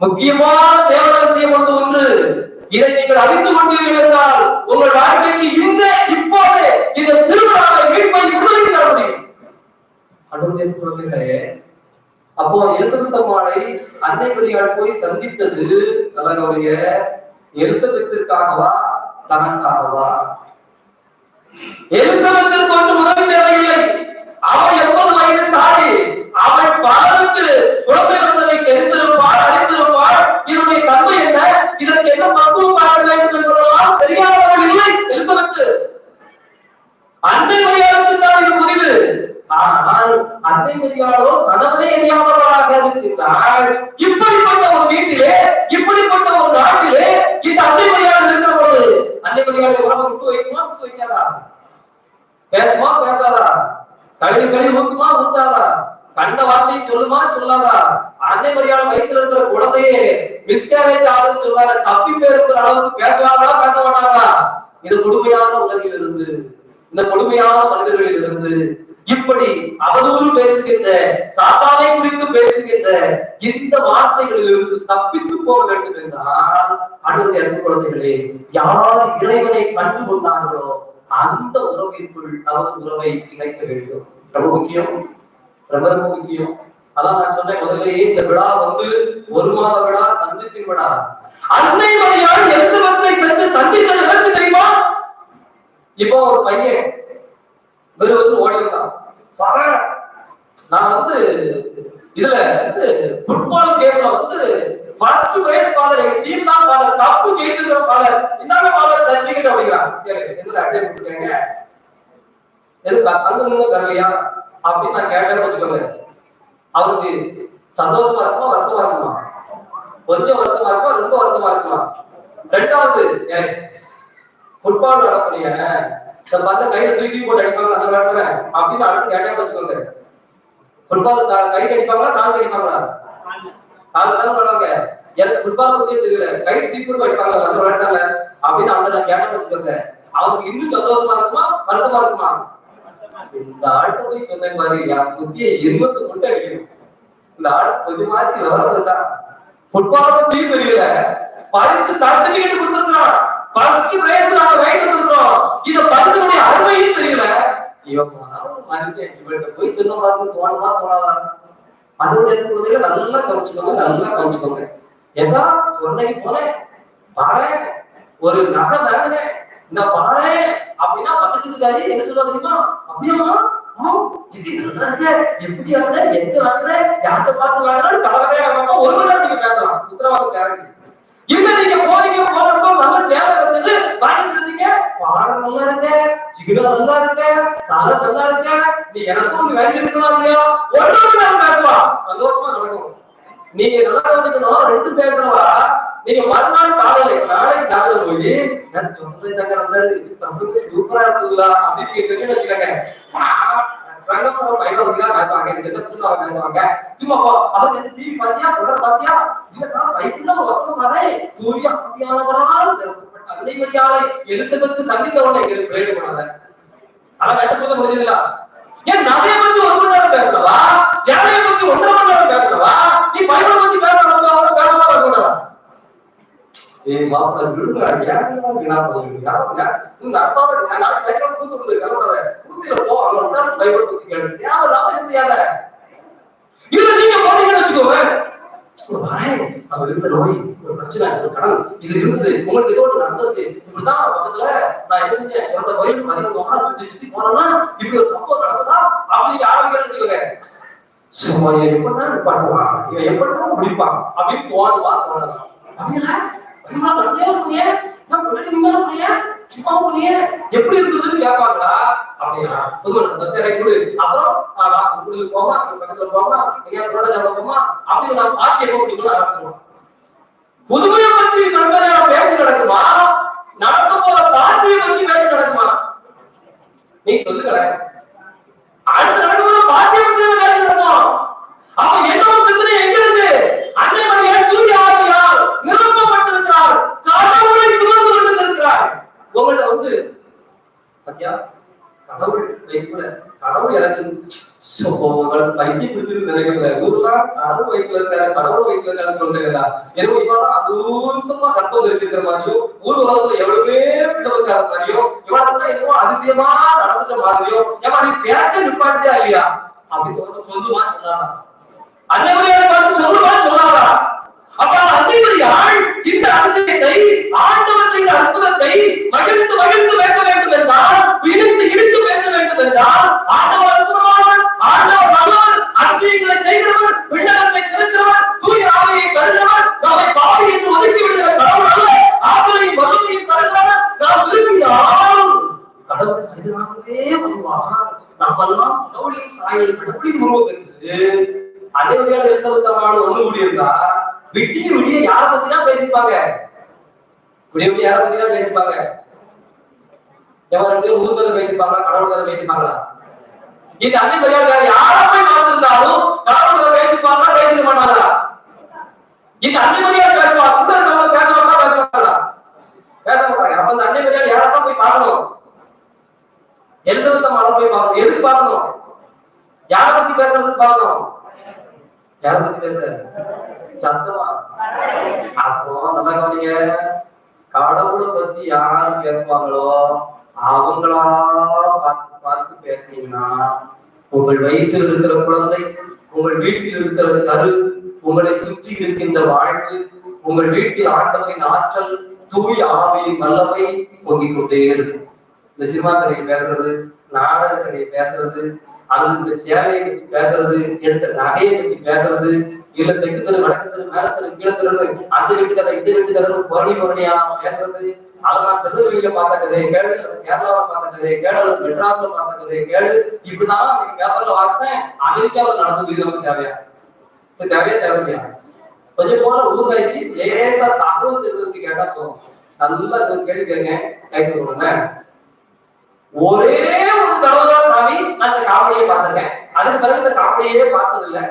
முக்கியமான தேவரசியம் ரகசியம் ஒன்று இதை நீங்கள் அறிந்து கொண்டீர்கள் என்றால் உங்கள் வாழ்க்கைக்கு இந்த இப்போது இந்த திருவிழாவை மீட்பை விடுதலை தர முடியும். குழந்தைகளே அப்போ எலிசபெத்தம்மாளை அன்னை மரியாள் போய் சந்தித்தது நல்ல கவனிங்க எலிசபெத்திற்காகவா தனக்காகவா? எலிசபெத்திற்கு ஒன்று உதவி தேவையில்லை. அவள் எண்பது வயது தாடி அவள் பலருக்கு குழந்தை பிறந்ததை தெரிந்திருப்பாள் அறிந்திருப்பாள் இதனுடைய தன்மை என்ன இதற்கு என்ன பக்குவம் பார்க்க வேண்டும் என்பதெல்லாம் தெரியாதவள் இல்லை எலிசபெத் அண்டை மரியாதைக்கு தான் இது புரிது ஆனால் அன்னை மரியாதோ கணவனே அறியாதவளாக இருக்கின்றாள் இப்படிப்பட்ட ஒரு வீட்டிலே இப்படிப்பட்ட ஒரு நாட்டிலே இந்த அண்டை மரியாதை இருக்கிற பொழுது அன்னை மரியாதை உறவு விட்டு வைக்குமா விட்டு வைக்காதா? பேசுமா பேசாதா? கழிவு கழிவு ஊத்துமா ஊத்தாதா? கண்ட வார்த்தையை சொல்லுமா சொல்லாதா? அன்னை மரியாதை வயிற்றுல இருக்கிற குழந்தையே மிஸ்கேரேஜ் ஆகுதுன்னு சொல்லாத தப்பி பேருக்கிற அளவுக்கு பேசுவாங்களா பேச மாட்டாங்களா? இது கொடுமையான உலகில் இருந்து இந்த கொடுமையான மனிதர்களில் இருந்து இப்படி அவதூறு பேசுகின்ற சாத்தானை குறித்து பேசுகின்ற இந்த வார்த்தைகளிலிருந்து தப்பித்து போக வேண்டும் என்றால் அடுத்த அன்பு குழந்தைகளே யார் இறைவனை கண்டு கொண்டார்களோ அந்த உறவிற்குள் அவரது உறவை இணைக்க வேண்டும். ரொம்ப முக்கியம். ரொம்ப ரொம்ப முக்கியம். அதான் நான் சொன்னேன் முதல்லயே இந்த விழா வந்து ஒரு மாத விழா சந்திப்பின் விழா? அன்னை மரியாள் எலிசபெத்தை சென்று சந்தித்தது தெரியுமா? இப்போ ஒரு பையன் வெறும் வந்து ஓடி வந்தான் நான் வந்து இதுல வந்து ஃபுட்பால் கேம்ல வந்து ஃபர்ஸ்ட் பிரைஸ் ஃபாதர் எங்க டீம் தான் ஃபாதர் கப்பு ஜெயிச்சிருக்கிற ஃபாதர் இந்தாங்க ஃபாதர் சர்டிபிகேட் அப்படிங்கிறான் எதுல அட்டை கொடுத்துருக்காங்க? எது தங்க தரலையா அப்படின்னு நான் கேட்டேன்னு வச்சுக்கோங்க. அவருக்கு சந்தோஷமா இருக்குமா வருத்தமா இருக்குமா? கொஞ்சம் வருத்தமா இருக்குமா ரொம்ப வருத்தமா இருக்குமா? ரெண்டாவது ஃபுட்பால் நடப்புறீங்க இந்த பந்த கையில தூக்கி போட்டு அடிப்பாங்க அந்த விளையாட்டுல அப்படின்னு அடுத்து கேட்டாங்க வச்சுக்கோங்க. ஃபுட்பால் கைக்கு அடிப்பாங்களா? கால் அடிப்பாங்களா? கால் தான் போடுவாங்க. எனக்கு ஃபுட்பால் பத்தியே தெரியல. கை தீப்புடு அடிப்பாங்க அந்த விளையாட்டால அப்படின்னு அவங்க நான் கேட்டேன்னு வச்சுக்கோங்க. அவருக்கு இன்னும் சந்தோஷமா இருக்குமா? வருத்தமா இருக்குமா? இந்த ஆள்கிட்ட போய் சொன்ன மாதிரி என் புத்திய இருபத்து கொண்டு அடிக்கணும். இந்த ஆளுக்கு கொஞ்சமாச்சு விவரம் இருக்கா? ஃபுட்பால் பத்தியும் தெரியல. பரிசு சர்டிபிகேட் கொடுத்துருக்கான் ஃபர்ஸ்ட் பிரைஸ் நாம ரைட் வந்திருக்கிறோம். இத பரிசுடைய அருமையும் தெரியல. இவன் ஒரு மனுஷன் இவன்கிட்ட போய் சொன்ன மாதிரி போனமா போனாதான். அதோட இருக்கிறதுல நல்லா கவனிச்சுக்கோங்க நல்லா கவனிச்சுக்கோங்க. ஏதா சொன்னைக்கு போனேன் பாரு ஒரு நகை வாங்கினேன் இந்த பாரு அப்படின்னா பக்கத்து வீட்டுக்காரி என்ன சொல்ல தெரியுமா? அப்படியாமா எப்படி வாங்குற எங்க வாங்குற யாத்த பார்த்து வாங்கினாலும் கலவரே ஆகாம ஒரு மணி நேரம் பேசலாம். உத்தரவாதம் கேரண்டி. இல்ல நீங்க போறீங்க போறப்போ நல்ல சேவை கிடைச்சது வாங்கிட்டு இருந்தீங்க பாடம் நல்லா இருக்க. சிகிரா நல்லா இருக்க. தலை நல்லா இருக்க. நீ எனக்கும் நீ வாங்கிருக்கலாம் இல்லையா? ஒரு மணி நேரம் சந்தோஷமா நடக்கும். நீங்க நல்லா வந்துக்கணும் ரெண்டு பேசுறவா நீங்க மறுநாள் காலையில நாளைக்கு காலையில போய் நான் சொல்றேன் சங்கர் தான் பசங்க சூப்பரா இருக்குங்களா அப்படின்னு நீங்க சொல்லி பேசுவாங்க இந்த பேசுவாங்க சும்மா போ டிவி பாத்தியா தொடர் பாத்தியா இதுதான் பைபிள்ல வசனம் பாரு தூய ஆவியானவரால் நிரப்பப்பட்ட அன்னை எலிசபெத் சந்தித்தவனை எங்களுக்கு பிரயோகம் பண்ணாத அதான் கட்டுப்போது முடிஞ்சதுல ஏன் நகையை பத்தி ஒரு மணி நேரம் பேசலவா சேவையை பத்தி ஒன்றரை மணி நேரம் பேசலவா நீ பைபிளை பத்தி பேசலாம் ஏய் மாப்பிள்ள விழுங்க ஏன் வீணா போவீங்க யாருங்க நாளைக்கு லைஃப்ல பூசை வந்து கலந்தாத பூசையில போ. அங்க உட்கார்ந்து பைபிள் பத்தி செய்யாத. இல்ல நீங்க போறீங்கன்னு வச்சுக்கோங்க. வரேன் அவர் இருந்த நோய் ஒரு பிரச்சனை ஒரு கடன். இது இருந்தது. உங்களுக்கு ஏதோ ஒண்ணு நடந்திருக்கு. இப்படிதான் பக்கத்துல நான் என்ன செஞ்சேன்? என்னோட வயல் பதினொன்று வாரம் சுத்தி சுத்தி போனோம்னா இப்படி ஒரு சம்பவம் நடந்ததா? அப்படின்னு ஆரம்பிக்கிறேன்னு வச்சுக்கோங்க. சும்மா எப்படிதான் இவன் எப்படிதான் முடிப்பான்? அப்படின்னு தோணுவா தோணலாம் அப்படின்னா சும்மா நடந்தே போறிய நான் முன்னாடி நீங்க போறிய சும்மா போறிய எப்படி இருக்குதுன்னு கேட்பாங்களா? அப்படியா புது தச்சரை கொடு. அப்புறம் உங்களுக்கு போமா அங்க பக்கத்துல போமா எங்க கூட சாப்பிட போமா அப்படின்னு நான் ஆட்சியை போட்டு ஆரம்பிச்சிருவோம். புதுமையை பத்தி ரொம்ப நேரம் பேச்சு நடக்குமா? நடக்க போற பாட்சியை பத்தி பேச்சு நடக்குமா? நீ சொல்லுங்களேன் அடுத்த நடக்கிற பாட்சியை பத்தி தான் பேச்சு நடக்கும். அப்ப என்ன ஒரு சிந்தனை எங்க இருக்கு அன்னை மரியாள் தூய ஆவியால் நிரப்பப்பட்டிருக்கிறார் கடவுளை சுமந்து கொண்டிருக்கிறார் உங்கள்ட்ட வந்து பத்தியா? கடவுள் வைக்கல கடவுள் எனக்கு சோ, உங்களை பைத்தியம் நினைக்கிறத ஊர்லாம் கடவுள் வயிற்றுல இருக்காரு கடவுள் வயிற்றுல இருக்காருன்னு சொல்றீங்களா எனக்கு இப்பதான் அபூசமா கற்பம் தெரிச்சிருக்கிற மாதிரியும் ஊர் உலகத்துல எவ்வளவே பிள்ளவக்கார மாதிரியும் இவ்வளவு தான் என்னவோ அதிசயமா நடந்துட்ட மாதிரியும் ஏமா நீ பேச நிப்பாட்டுதா இல்லையா? அப்படின்னு ஒருத்தன் சொல்லுவா சொல்லாதான் அன்னைவரையான பார்த்து சொல்லாதா அப்ப அந்த ஆள் இந்த அதிசயத்தை ஆண்டவர் செய்த அற்புதத்தை மகிழ்ந்து மகிழ்ந்து பேச வேண்டும் என்றால் இடித்து இடித்து பேச வேண்டும் என்றால் ஆண்டவர் அற்புதமானவர் ஆண்டவர் நல்லவர் அதிசயங்களை செய்கிறவர் விண்ணகத்தை திறக்கிறவர் தூய ஆவையை தருகிறவர் நம்மை பாவி என்று ஒதுக்கி விடுகிற கடவுள் அல்ல ஆற்றலையும் வறுமையும் தருகிறவர் நாம் விரும்பினால் கடவுள் மனிதனாகவே வருவார் நாமெல்லாம் கடவுளின் சாயல் கடவுளின் உருவம் என்று அனைவரையான எலிசபெத்தம்மாள் ஒண்ணு கூடியிருந்தா விடிய விடிய யார பத்தி தான் பேசிப்பாங்க? விடிய விடிய யார பத்தி தான் பேசிப்பாங்க? எவன் ரெண்டு பேரும் ஊர் கதை பேசிப்பாங்களா கடவுள் கதை பேசிப்பாங்களா? இந்த அன்னை பெரியார் வேற யார போய் பார்த்திருந்தாலும் கடவுள் கதை பேசிப்பாங்களா பேசிக்க மாட்டாங்களா? இந்த அன்னை பெரியார் பேசுவா கூட இருக்கவங்க பேச மாட்டா பேச மாட்டாங்களா பேச மாட்டாங்க. அப்ப அந்த அன்னை பெரியார் யாரத்தான் போய் பார்க்கணும்? எலிசபெத் அம்மாவை போய் பார்க்கணும். எதுக்கு பார்க்கணும்? யார பத்தி பேசுறதுக்கு பார்க்கணும்? யார பத்தி பேசுறாரு? சத்தமா? அப்போ நல்லா கவனிங்க. கடவுளை பத்தி யாரு பேசுவாங்களோ அவங்களா பார்த்து பார்த்து பேசுனீங்கன்னா உங்கள் வயிற்றில் இருக்கிற குழந்தை உங்கள் வீட்டில் இருக்கிற கரு உங்களை சுற்றி இருக்கின்ற வாழ்வு உங்கள் வீட்டில் ஆண்டவரின் ஆற்றல் தூய் ஆவியின் வல்லமை பொங்கிக் கொண்டே இருக்கும். இந்த சினிமா கதையை பேசுறது நாடக கதையை பேசுறது அல்லது இந்த சேவையை பத்தி பேசுறது எடுத்த நகையை பத்தி பேசுறது இல்ல தெற்கு தெரு வடக்கு தெரு மேல தெரு கீழே தெரு அந்த வீட்டு கதை இந்த வீட்டு கதை புரணி புரணியா பேசுறது. அதெல்லாம் திருநெல்வேலியில பார்த்த கதையை கேளு கேரளாவில பார்த்த கேளு மெட்ராஸ்ல பார்த்த கேளு. இப்படிதான் நீங்க பேப்பர்ல வாசித்தேன் அமெரிக்காவில் நடந்தது இது நமக்கு தேவையா? தேவையா தேவையா கொஞ்சம் போல ஊர்காய்க்கு லேசா தகவல் தெரிஞ்சதுக்கு கேட்டா போதும். நல்லா ஒரு கேள்வி கேட்க கைக்கு போடுங்க ஒரே ஒரு தடவை சாமி நான் இந்த காமெடியை பார்த்திருக்கேன். அதுக்கு பிறகு இந்த காவலையே பார்த்தது இல்லை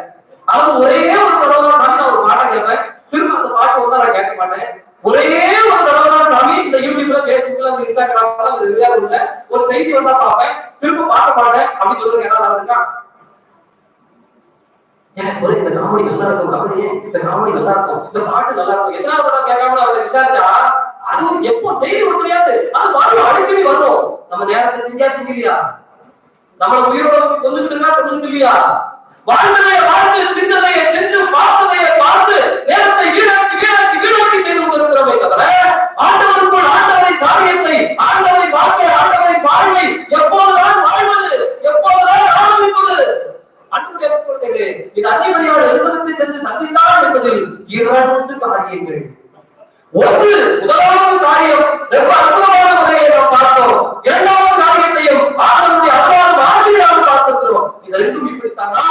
அதாவது ஒரே ஒரு தடவை தான் சாமி நான் ஒரு பாட்டை கேட்பேன். திரும்ப அந்த பாட்டு வந்தா நான் கேட்க மாட்டேன். ஒரே ஒரு தடவை தான் சாமி இந்த யூடியூப்ல பேஸ்புக்ல இந்த இன்ஸ்டாகிராம்ல இந்த ரியாவுல ஒரு செய்தி வந்தா பார்ப்பேன். திரும்ப பார்க்க மாட்டேன் அப்படின்னு சொல்றது என்ன இருக்கா ஏன் ஒரே இந்த காமெடி நல்லா இருக்கும் காமெடி. இந்த காமெடி நல்லா இருக்கும் இந்த பாட்டு நல்லா இருக்கும். எத்தனாவது தடவை கேட்காம அவரை விசாரிச்சா அது எப்போ டெய்லி ஒரு தெரியாது அது பாட்டு அடிக்கடி வரும். நம்ம நேரத்தை திங்கா திங்கலையா? நம்மள உயிரோட வச்சு கொண்டுகிட்டு இருக்கா இல்லையா? வாழ்ந்ததைய வாழ்ந்து தின்னதைய தின்னு பார்த்ததைய பார்த்து நேரத்தை வீணாக்கி வீணாக்கி வீணாக்கி செய்து கொண்டிருக்கிறோமே தவிர ஆண்டவருக்குள் ஆண்டவரின் காரியத்தை ஆண்டவரின் வாழ்க்கை ஆண்டவரின் வாழ்வை எப்போதுதான் வாழ்வது எப்போதுதான் ஆரம்பிப்பது? அன்பு தேவைப்படுகிறது இது அன்னிமணியோட எலிசபெத்தை சென்று சந்தித்தார் என்பதில் இரண்டு காரியங்கள். ஒன்று முதலாவது காரியம் ரொம்ப அற்புதமான முறையை நாம் பார்த்தோம். இரண்டாவது காரியத்தையும் ஆண்டவருடைய அன்பான ஆசிரியராக பார்த்திருக்கிறோம் இது ரெண்டும் இப்படித்தானா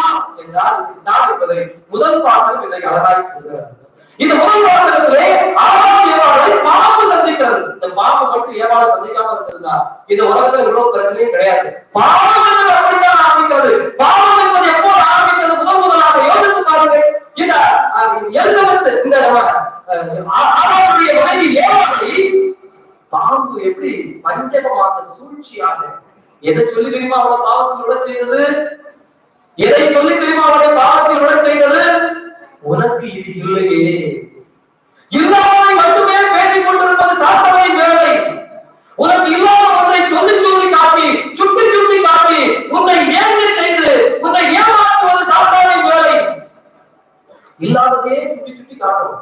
என்றால் இப்படித்தான் என்பதை முதல் வாசகம் இன்றைக்கு அழகாய் சொல்கிறார். இந்த முதல் வாசகத்திலே ஆறாம் ஏவாளை பாம்பு சந்திக்கிறது. இந்த பாம்பு மட்டும் ஏவாளை சந்திக்காம இருந்திருந்தா இந்த உலகத்துல இவ்வளவு பிரச்சனையும் கிடையாது. பாவம் என்பது அப்படித்தான் ஆரம்பிக்கிறது. பாவம் என்பது எப்போது ஆரம்பிக்கிறது? முதல் முதலாக யோசித்து பாருங்கள். இந்த எலிசபெத் இந்த அஹ், ஆதாமுடைய மனைவி ஏவாளை பாம்பு எப்படி பஞ்சகமாக சூழ்ச்சியாக எதை சொல்லி தெரியுமா அவ்வளவு பாவத்தில் உழைச்சிருந்தது எதை சொல்லி தெரியுமா அவளை பாவத்தில் விட செய்தது? உனக்கு இது இல்லையே. இல்லாததை மட்டுமே பேசிக் கொண்டிருப்பது சாத்தானின் வேலை. உனக்கு இல்லாத ஒன்றை சொல்லி சொல்லி காட்டி சுட்டி சுட்டி காட்டி உன்னை ஏங்க செய்து உன்னை ஏமாற்றுவது சாத்தானின் வேலை. இல்லாததையே சுட்டி சுட்டி காட்டும்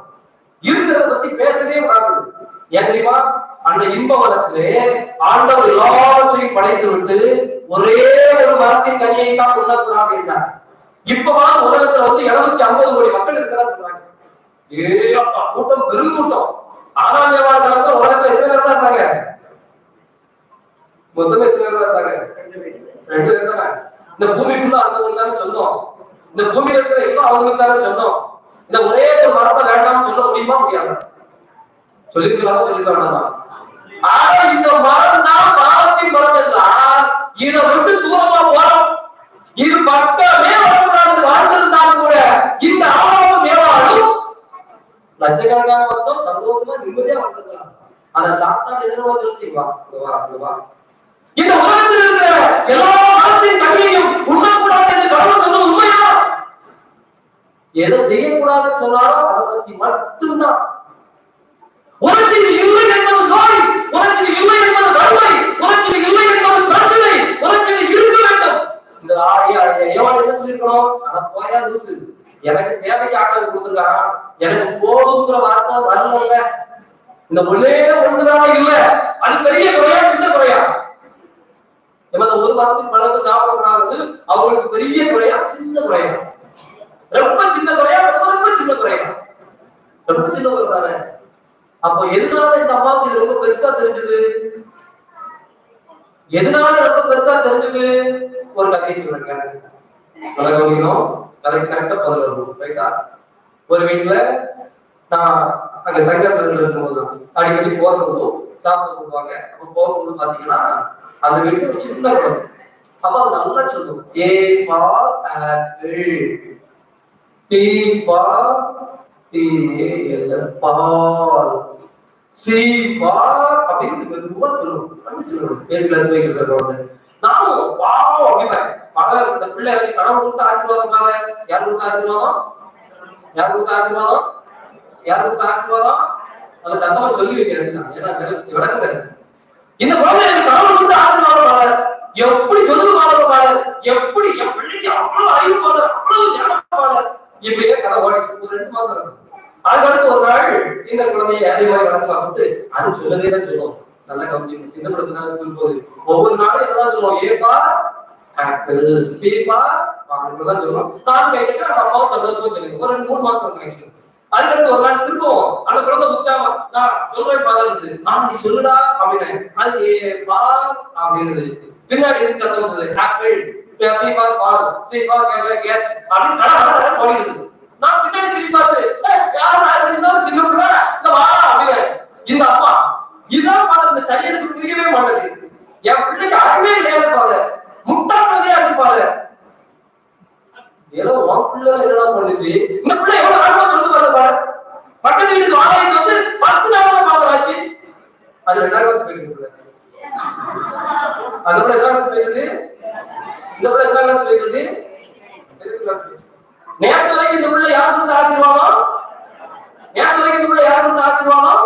இருக்கிறத பத்தி பேசவே கூடாது. ஏன் தெரியுமா? அந்த இன்ப வளத்திலே ஆண்டவர் எல்லாவற்றையும் படைத்து விட்டு ஒரே ஒரு மரத்தின் கனியை தான் உண்ணக்கூடாது என்றார் இப்பதான் உலகத்துல வந்து இருநூத்தி ஐம்பது கோடி மக்கள் இருக்கிறதா சொல்றாங்க. ஏ அப்பா கூட்டம் பெருங்கூட்டம் ஆறாம் ஏழாவது காலத்துல உலகத்துல எத்தனை பேர் தான் இருந்தாங்க? மொத்தமே எத்தனை பேர் தான் இருந்தாங்க? ரெண்டு பேர் தானே. இந்த பூமி ஃபுல்லா அவங்களுக்கு தானே சொந்தம். இந்த பூமியில இருக்கிற எல்லாம் அவங்களுக்கு தானே சொந்தம். இந்த ஒரே ஒரு மரத்தை வேண்டாம்னு சொல்ல முடியுமா முடியாது? சொல்லிருக்கலாமா சொல்லிருக்க வேண்டாமா ஆனா இந்த மரம் தான் பாவத்தின் மரம் என்றால் இதை விட்டு தூரமா போறோம். இது பக்கமே வரக்கூடாது வாழ்ந்திருந்தாலும் கூட இந்த ஆபாவம் மேலாலும் லட்சக்கணக்கான வருஷம் சந்தோஷமா நிம்மதியா வாழ்ந்துக்கலாம் அந்த சாத்தான் எழுதுவா சொல்லி வா வா இங்க வா. இந்த உலகத்தில் இருக்கிற எல்லா மனத்தின் தகுதியும் உண்ணக்கூடாது என்று கடவுள் சொன்னது உண்மையா? எதை செய்யக்கூடாதுன்னு சொன்னாலும் அதை பத்தி மட்டும்தான். உலகத்தில் இல்லை என்பது நோய் உனக்கு இது இல்லை என்பது வறுமை உனக்கு இது இல்லை என்பது பிரச்சனை உனக்கு இது இருக்க வேண்டும் இந்த ஏவாள் என்ன சொல்லிருக்கணும் போயா லூசு. எனக்கு தேவைக்கு ஆக்கள் கொடுத்துருக்கான் எனக்கு போதுங்கிற வார்த்தை வரல இந்த ஒன்னே ஒண்ணுதானே இல்ல. அது பெரிய குறையா சின்ன குறையா? நம்ம இந்த ஒரு வாரத்துக்கு பழத்தை சாப்பிடக்கூடாது அவங்களுக்கு பெரிய குறையா சின்ன குறையா? ரொம்ப சின்ன குறையா ரொம்ப ரொம்ப சின்ன குறையா? ரொம்ப சின்ன குறை தானே? அப்போ எதனால இந்த அம்மாவுக்கு இது ரொம்ப பெருசா தெரிஞ்சது? எதனால ரொம்ப பெருசா தெரிஞ்சது? ஒரு கதையை சொல்லுங்க. கதை கவனிக்கணும் கதைக்கு கரெக்டா பதில் வரணும் ரைட்டா ஒரு வீட்டுல நான் அங்க சங்கர் இருக்கும்போதுதான். அடிக்கடி போறதுக்கும் சாப்பிட போடுவாங்க அப்ப போகும்போது பாத்தீங்கன்னா அந்த வீட்டுல ஒரு சின்ன குழந்தை. அப்ப அது நல்லா சொல்லும். A for apple B for B ball. C for அப்படின்னு மெதுவா சொல்லும். அப்படி சொல்லுவோம் ஏ பிளஸ் பை இருக்கிற குழந்தை. நானும் வாவ் அப்படிப்பேன் பகல இந்த பிள்ளை வந்து கடவுள் கொடுத்த ஆசீர்வாதம் பாரு யார் கொடுத்த ஆசீர்வாதம்? யார் கொடுத்த ஆசீர்வாதம்? யார் கொடுத்த ஆசீர்வாதம்? அது சத்தமா சொல்லி வைக்கிறது ஏன்னா விளக்குறது இந்த குழந்தை எனக்கு கடவுள் கொடுத்த ஆசீர்வாதம் பாரு. எப்படி சொல்லுது பாருங்க பாரு. எப்படி என் பிள்ளைக்கு அவ்வளவு அறிவு பாரு அவ்வளவு ஞானம் பாரு. இப்படியே கதை ஓடிச்சு ஒரு ரெண்டு மாசம் இருக்கும் அதுக்கடுத்து ஒரு நாள் இந்த குழந்தைய அதே மாதிரி பார்த்து அது சொல்லவே தான் சொல்லுவோம். நல்லா கவனிச்சு சின்ன குழந்தை தான் சொல்லும் போது ஒவ்வொரு நாளும் என்னதான் சொல்லுவோம். ஏப்பா ஆப்பிள் பீப்பா தான் சொல்லுவோம் நான் கேட்டுட்டு நம்ம அம்மாவும் சந்தோஷமா சொல்லுங்க ஒரு ரெண்டு மூணு மாசம் கனெக்ஷன் அதுக்கடுத்து ஒரு நாள் திரும்பவும் அந்த குழந்தை உற்சாகமா நான் சொல்றேன் ஃபாதர் இருந்தது ஆ நீ சொல்லுடா அப்படின்னு அது பா அப்படின்னுது பின்னாடி இருந்து சத்தம் வந்தது apple B for ball C cat அப்படின்னு கட ஓடிடுது நான் பின்னாடி திரும்பி பார்த்து யாரும் யார் இருந்தாலும் சின்ன பிள்ளை இந்த வாடா அப்படின்னு இந்த அப்பா இதுதான் பாடம் இந்த சரி எனக்கு புரியவே மாட்டேங்குது. என் பிள்ளைக்கு அறிவே கிடையாது பாதை முட்டா குழந்தையா இருப்பாங்க ஏதோ உன் பிள்ளை என்னடா பண்ணுச்சு. இந்த பிள்ளை எவ்வளவு ஆர்வமா சொல்லுது பாருங்க பாரு. பக்கத்து வீட்டுக்கு வாடகைக்கு வந்து பத்து நாள் தான் அது ரெண்டாம் கிளாஸ் போயிட்டு அந்த பிள்ளை எத்தனாம் கிளாஸ் இந்த பிள்ளை எத்தனாம் கிளாஸ் போயிட்டு நேற்று வரைக்கும் இந்த பிள்ளை யார் கொடுத்த ஆசீர்வாதம்? நேற்று வரைக்கும் இந்த பிள்ளை யார் கொடுத்த ஆசீர்வாதம்?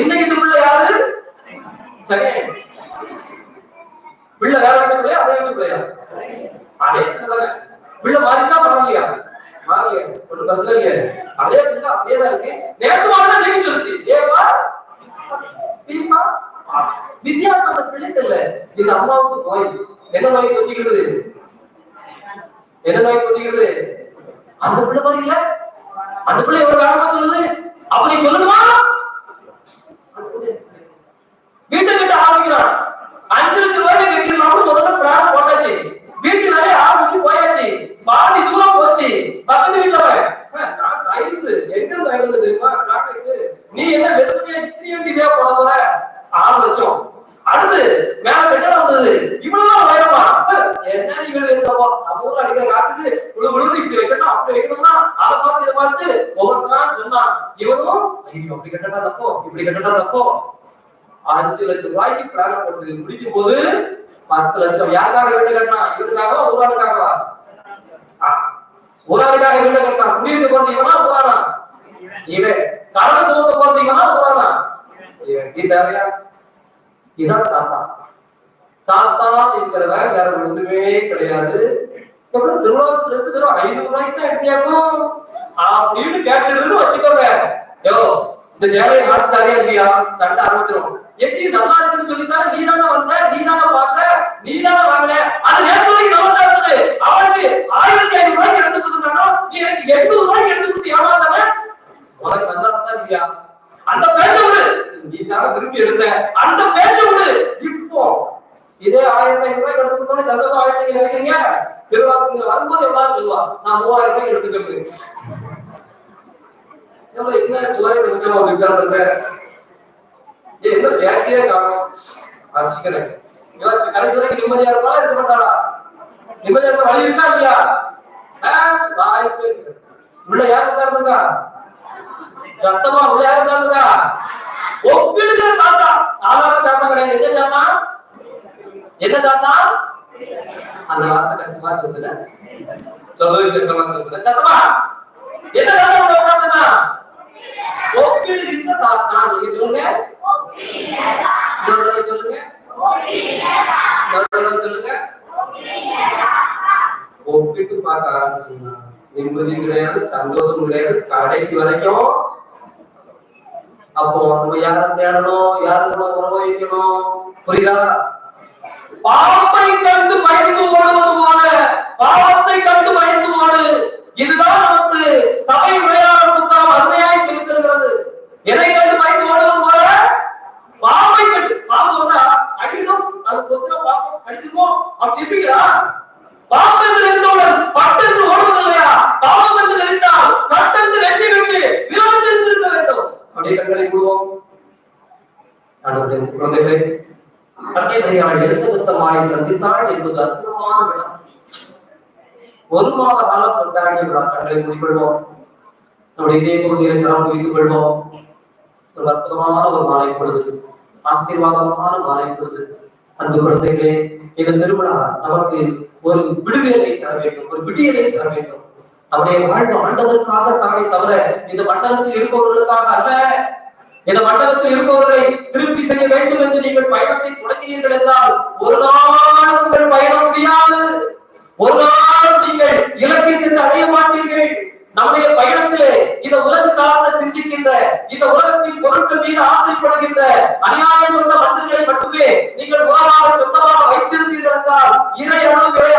இன்னைக்கு இந்த பிள்ளை யாரு? சரி பிள்ளை வேற வீட்டுக்குள்ளே அதே வீட்டுக்குள்ளையா பிள்ளையா அதே தானே. பிள்ளை மாறிச்சா? மாறலையா? மாறலையா. ஒண்ணு பிரச்சனை இல்லையா. அதே பிள்ளை அப்படியே தான் இருக்கு. நேற்று மாறினா தெரிஞ்சு சொல்லுச்சு ஏவா பீமா வித்தியாசம் அந்த பிள்ளைக்கு இல்ல. இந்த அம்மாவுக்கு நோய். என்ன நோய் தொத்திக்கிடுது என்ன நோய் தொத்திக்கிடுது அந்த பிள்ளை மாதிரி இல்ல. அந்த பிள்ளை எவ்வளவு வேகமா சொல்லுது. அப்ப நீ சொல்லணுமா? வீட்டை கட்ட ஆரம்பிக்கிறான். அஞ்சு லட்சம் ரூபாய்க்கு கட்டிடலாம்னு முதல்ல பிளான் போட்டாச்சு. வீட்டுனாலே நிறைய ஆரம்பிச்சு போயாச்சு. பாதி தூரம் போச்சு. பக்கத்து வீட்டுல அவன், நான் எங்க இருந்து வாங்கிட்டு தெரியுமா? நீ என்ன வெறுமையா இத்தனை இதே போட போற? ஆறு லட்சம். அடுத்து மேல கட்டடம் வந்தது. இவ்வளவுதான் வேணுமா என்ன நீ வீடு இருக்கோ நம்ம ஊர்ல அடிக்கிற காத்துக்கு இவ்வளவு விழுந்து இப்படி வைக்கணும் அப்படி வைக்கணும்னா அதை பார்த்து இதை பார்த்து ஒவ்வொருத்தனா சொன்னான். இவனும் ஐயோ அப்படி கட்டடா தப்போ? இப்படி கட்டடா தப்போ? அஞ்சு லட்சம் ரூபாய்க்கு பிளான் போட்டு முடிக்கும் போது பத்து லட்சம். யாருக்காக வீடு கட்டினா? இவருக்காகவா? ஒரு ஆளுக்காகவா ஒரு ஆளுக்காக வீடு கட்டினா? குடியிருக்க போறது இவனா போறானா? இவன் கரண்ட சுமக்க போறது இவனா போறானா இவன் தேவையா இதான் தாத்தா. தாத்தா என்கிறவன் வேற ஒண்ணுமே கிடையாது. எவ்வளவு திருவிழாவுக்கு ட்ரெஸ் வெறும் ஐநூறு ரூபாய்க்கு தான் எடுத்தியாக்கும் அப்படின்னு கேட்டுடுதுன்னு வச்சுக்கோங்க. யோ இந்த சேலையை மாத்தி தரையா இல்லையா? சண்டை ஆரம்பிச்சிடும் எப்படி நல்லா இருக்குன்னு சொல்லித்தாரு நீ தானே வந்த நீ தானே பார்த்த நீ தானே வாங்கல அது நேற்று வரைக்கும் தான் இருந்தது அவனுக்கு ஆயிரத்தி ஐநூறு ரூபாய்க்கு எடுத்து கொடுத்தானோ நீ எனக்கு எண்பது ரூபாய்க்கு எடுத்து கொடுத்து ஏமாத்தானே உனக்கு நல்லா தான் இல்லையா? அந்த பேச்ச விடு. நீ தானே விரும்பி எடுத்த. அந்த பேச்ச விடு. இப்போ இதே ஆயிரத்தி ஐநூறு ரூபாய்க்கு எடுத்துக்கணும் சந்தோஷம் ஆயிரத்தி ஐநூறு நினைக்கிறீங்க? திருவிழாக்கு வரும்போது எவ்வளவு சொல்லுவா? நான் மூவாயிரம் ரூபாய்க்கு எடுத்துக்கிறேன் என்ன சுவரை முக்கியமா ஒரு என்ன பேசியே காணும் வச்சுக்கிறேன் இவன் கடைசி வரைக்கும் நிம்மதியா இருப்பா இருக்க மாட்டாளா நிம்மதியா இருக்க வழி இருக்கா இல்லையா? வாய்ப்பு உள்ள யார் உட்கார்ந்துருக்கா? சத்தமா உள்ள யார் உட்கார்ந்துருக்கா? ஒப்பிடுகிற சாத்தா. சாதாரண சாத்தா கிடையாது. என்ன சாத்தா? என்ன சாத்தா? அந்த வார்த்தை கஷ்டமா இருக்குதுல்ல சொல்லவே கஷ்டமா இருக்குதுல்ல சத்தமா? என்ன சாத்தா உள்ள உட்கார்ந்துருக்கா? ஒப்பிடுகின்ற சாத்தான். நீங்க சொல்லுங்க. இன்னொரு சொல்லுங்க. இன்னொரு சொல்லுங்க. ஒப்பிட்டு பார்க்க ஆரம்பிச்சீங்கன்னா நிம்மதி கிடையாது சந்தோஷம் கிடையாது. கடைசி வரைக்கும் அப்போ நம்ம யார தேடணும் யார கூட உறவு புரியுதா? பாவத்தை கண்டு பயந்து ஓடுவது போல பாவத்தை கண்டு பயந்து ஓடு. இதுதான் நமக்கு சபை உரையாளர் புத்தகம் அருமையாய் சொல்லுகிறது எதை கண்டு பயந்து ஓடுவது போல? பாம்பை கண்டு. பாம்பு வந்தா அடிக்கணும் அது கொத்துற பாம்பு அடிச்சிருவோம் அப்படி இருப்பீங்களா? பாம்பு என்று இருந்தவுடன் பட்டு என்று ஓடுவது இல்லையா பாவம் என்று தெரிந்தால் என்று வெட்டி விட்டு விரோதம் இருந்திருக்க வேண்டும். அப்படியே கண்களை மூடுவோம். குழந்தைகளை குழந்தைகளே அன்னை மரியாள் சந்தித்தாள் என்பது அற்புதமான விடம் ஒரு மாத காலம் கொண்டாடிய விழா கண்களை மூடிக்கொள்வோம். நம்முடைய இதே பகுதியில் வைத்துக் கொள்வோம். ஒரு அற்புதமான ஒரு மாலை பொழுது ஆசீர்வாதமான மாலை பொழுது அன்பு குழந்தைகளே இந்த திருவிழா நமக்கு ஒரு விடுதலை தர வேண்டும் ஒரு விடியலை தர வேண்டும். நம்முடைய வாழ்வு ஆண்டவருக்காக தானே தவிர இந்த மண்டலத்தில் இருப்பவர்களுக்காக அல்ல. இந்த மண்டலத்தில் இருப்பவர்களை திருப்தி செய்ய வேண்டும் என்று நீங்கள் பயணத்தை தொடங்கினீர்கள் என்றால் ஒரு நாள் உங்கள் பயணம் முடியாது. ஒரு நாள் நீங்கள் இலக்கை சென்று அடைய மாட்டீர்கள். நம்முடைய பயணத்திலே இந்த உலக சார்ந்த சிந்திக்கின்ற இந்த உலகத்தின் பொருட்கள் மீது ஆசைப்படுகின்ற அநியாயம் உள்ள மனிதர்களை மட்டுமே நீங்கள் உறவாக சொந்தமாக வைத்திருந்தீர்கள் என்றால் இறை அருளும் இறை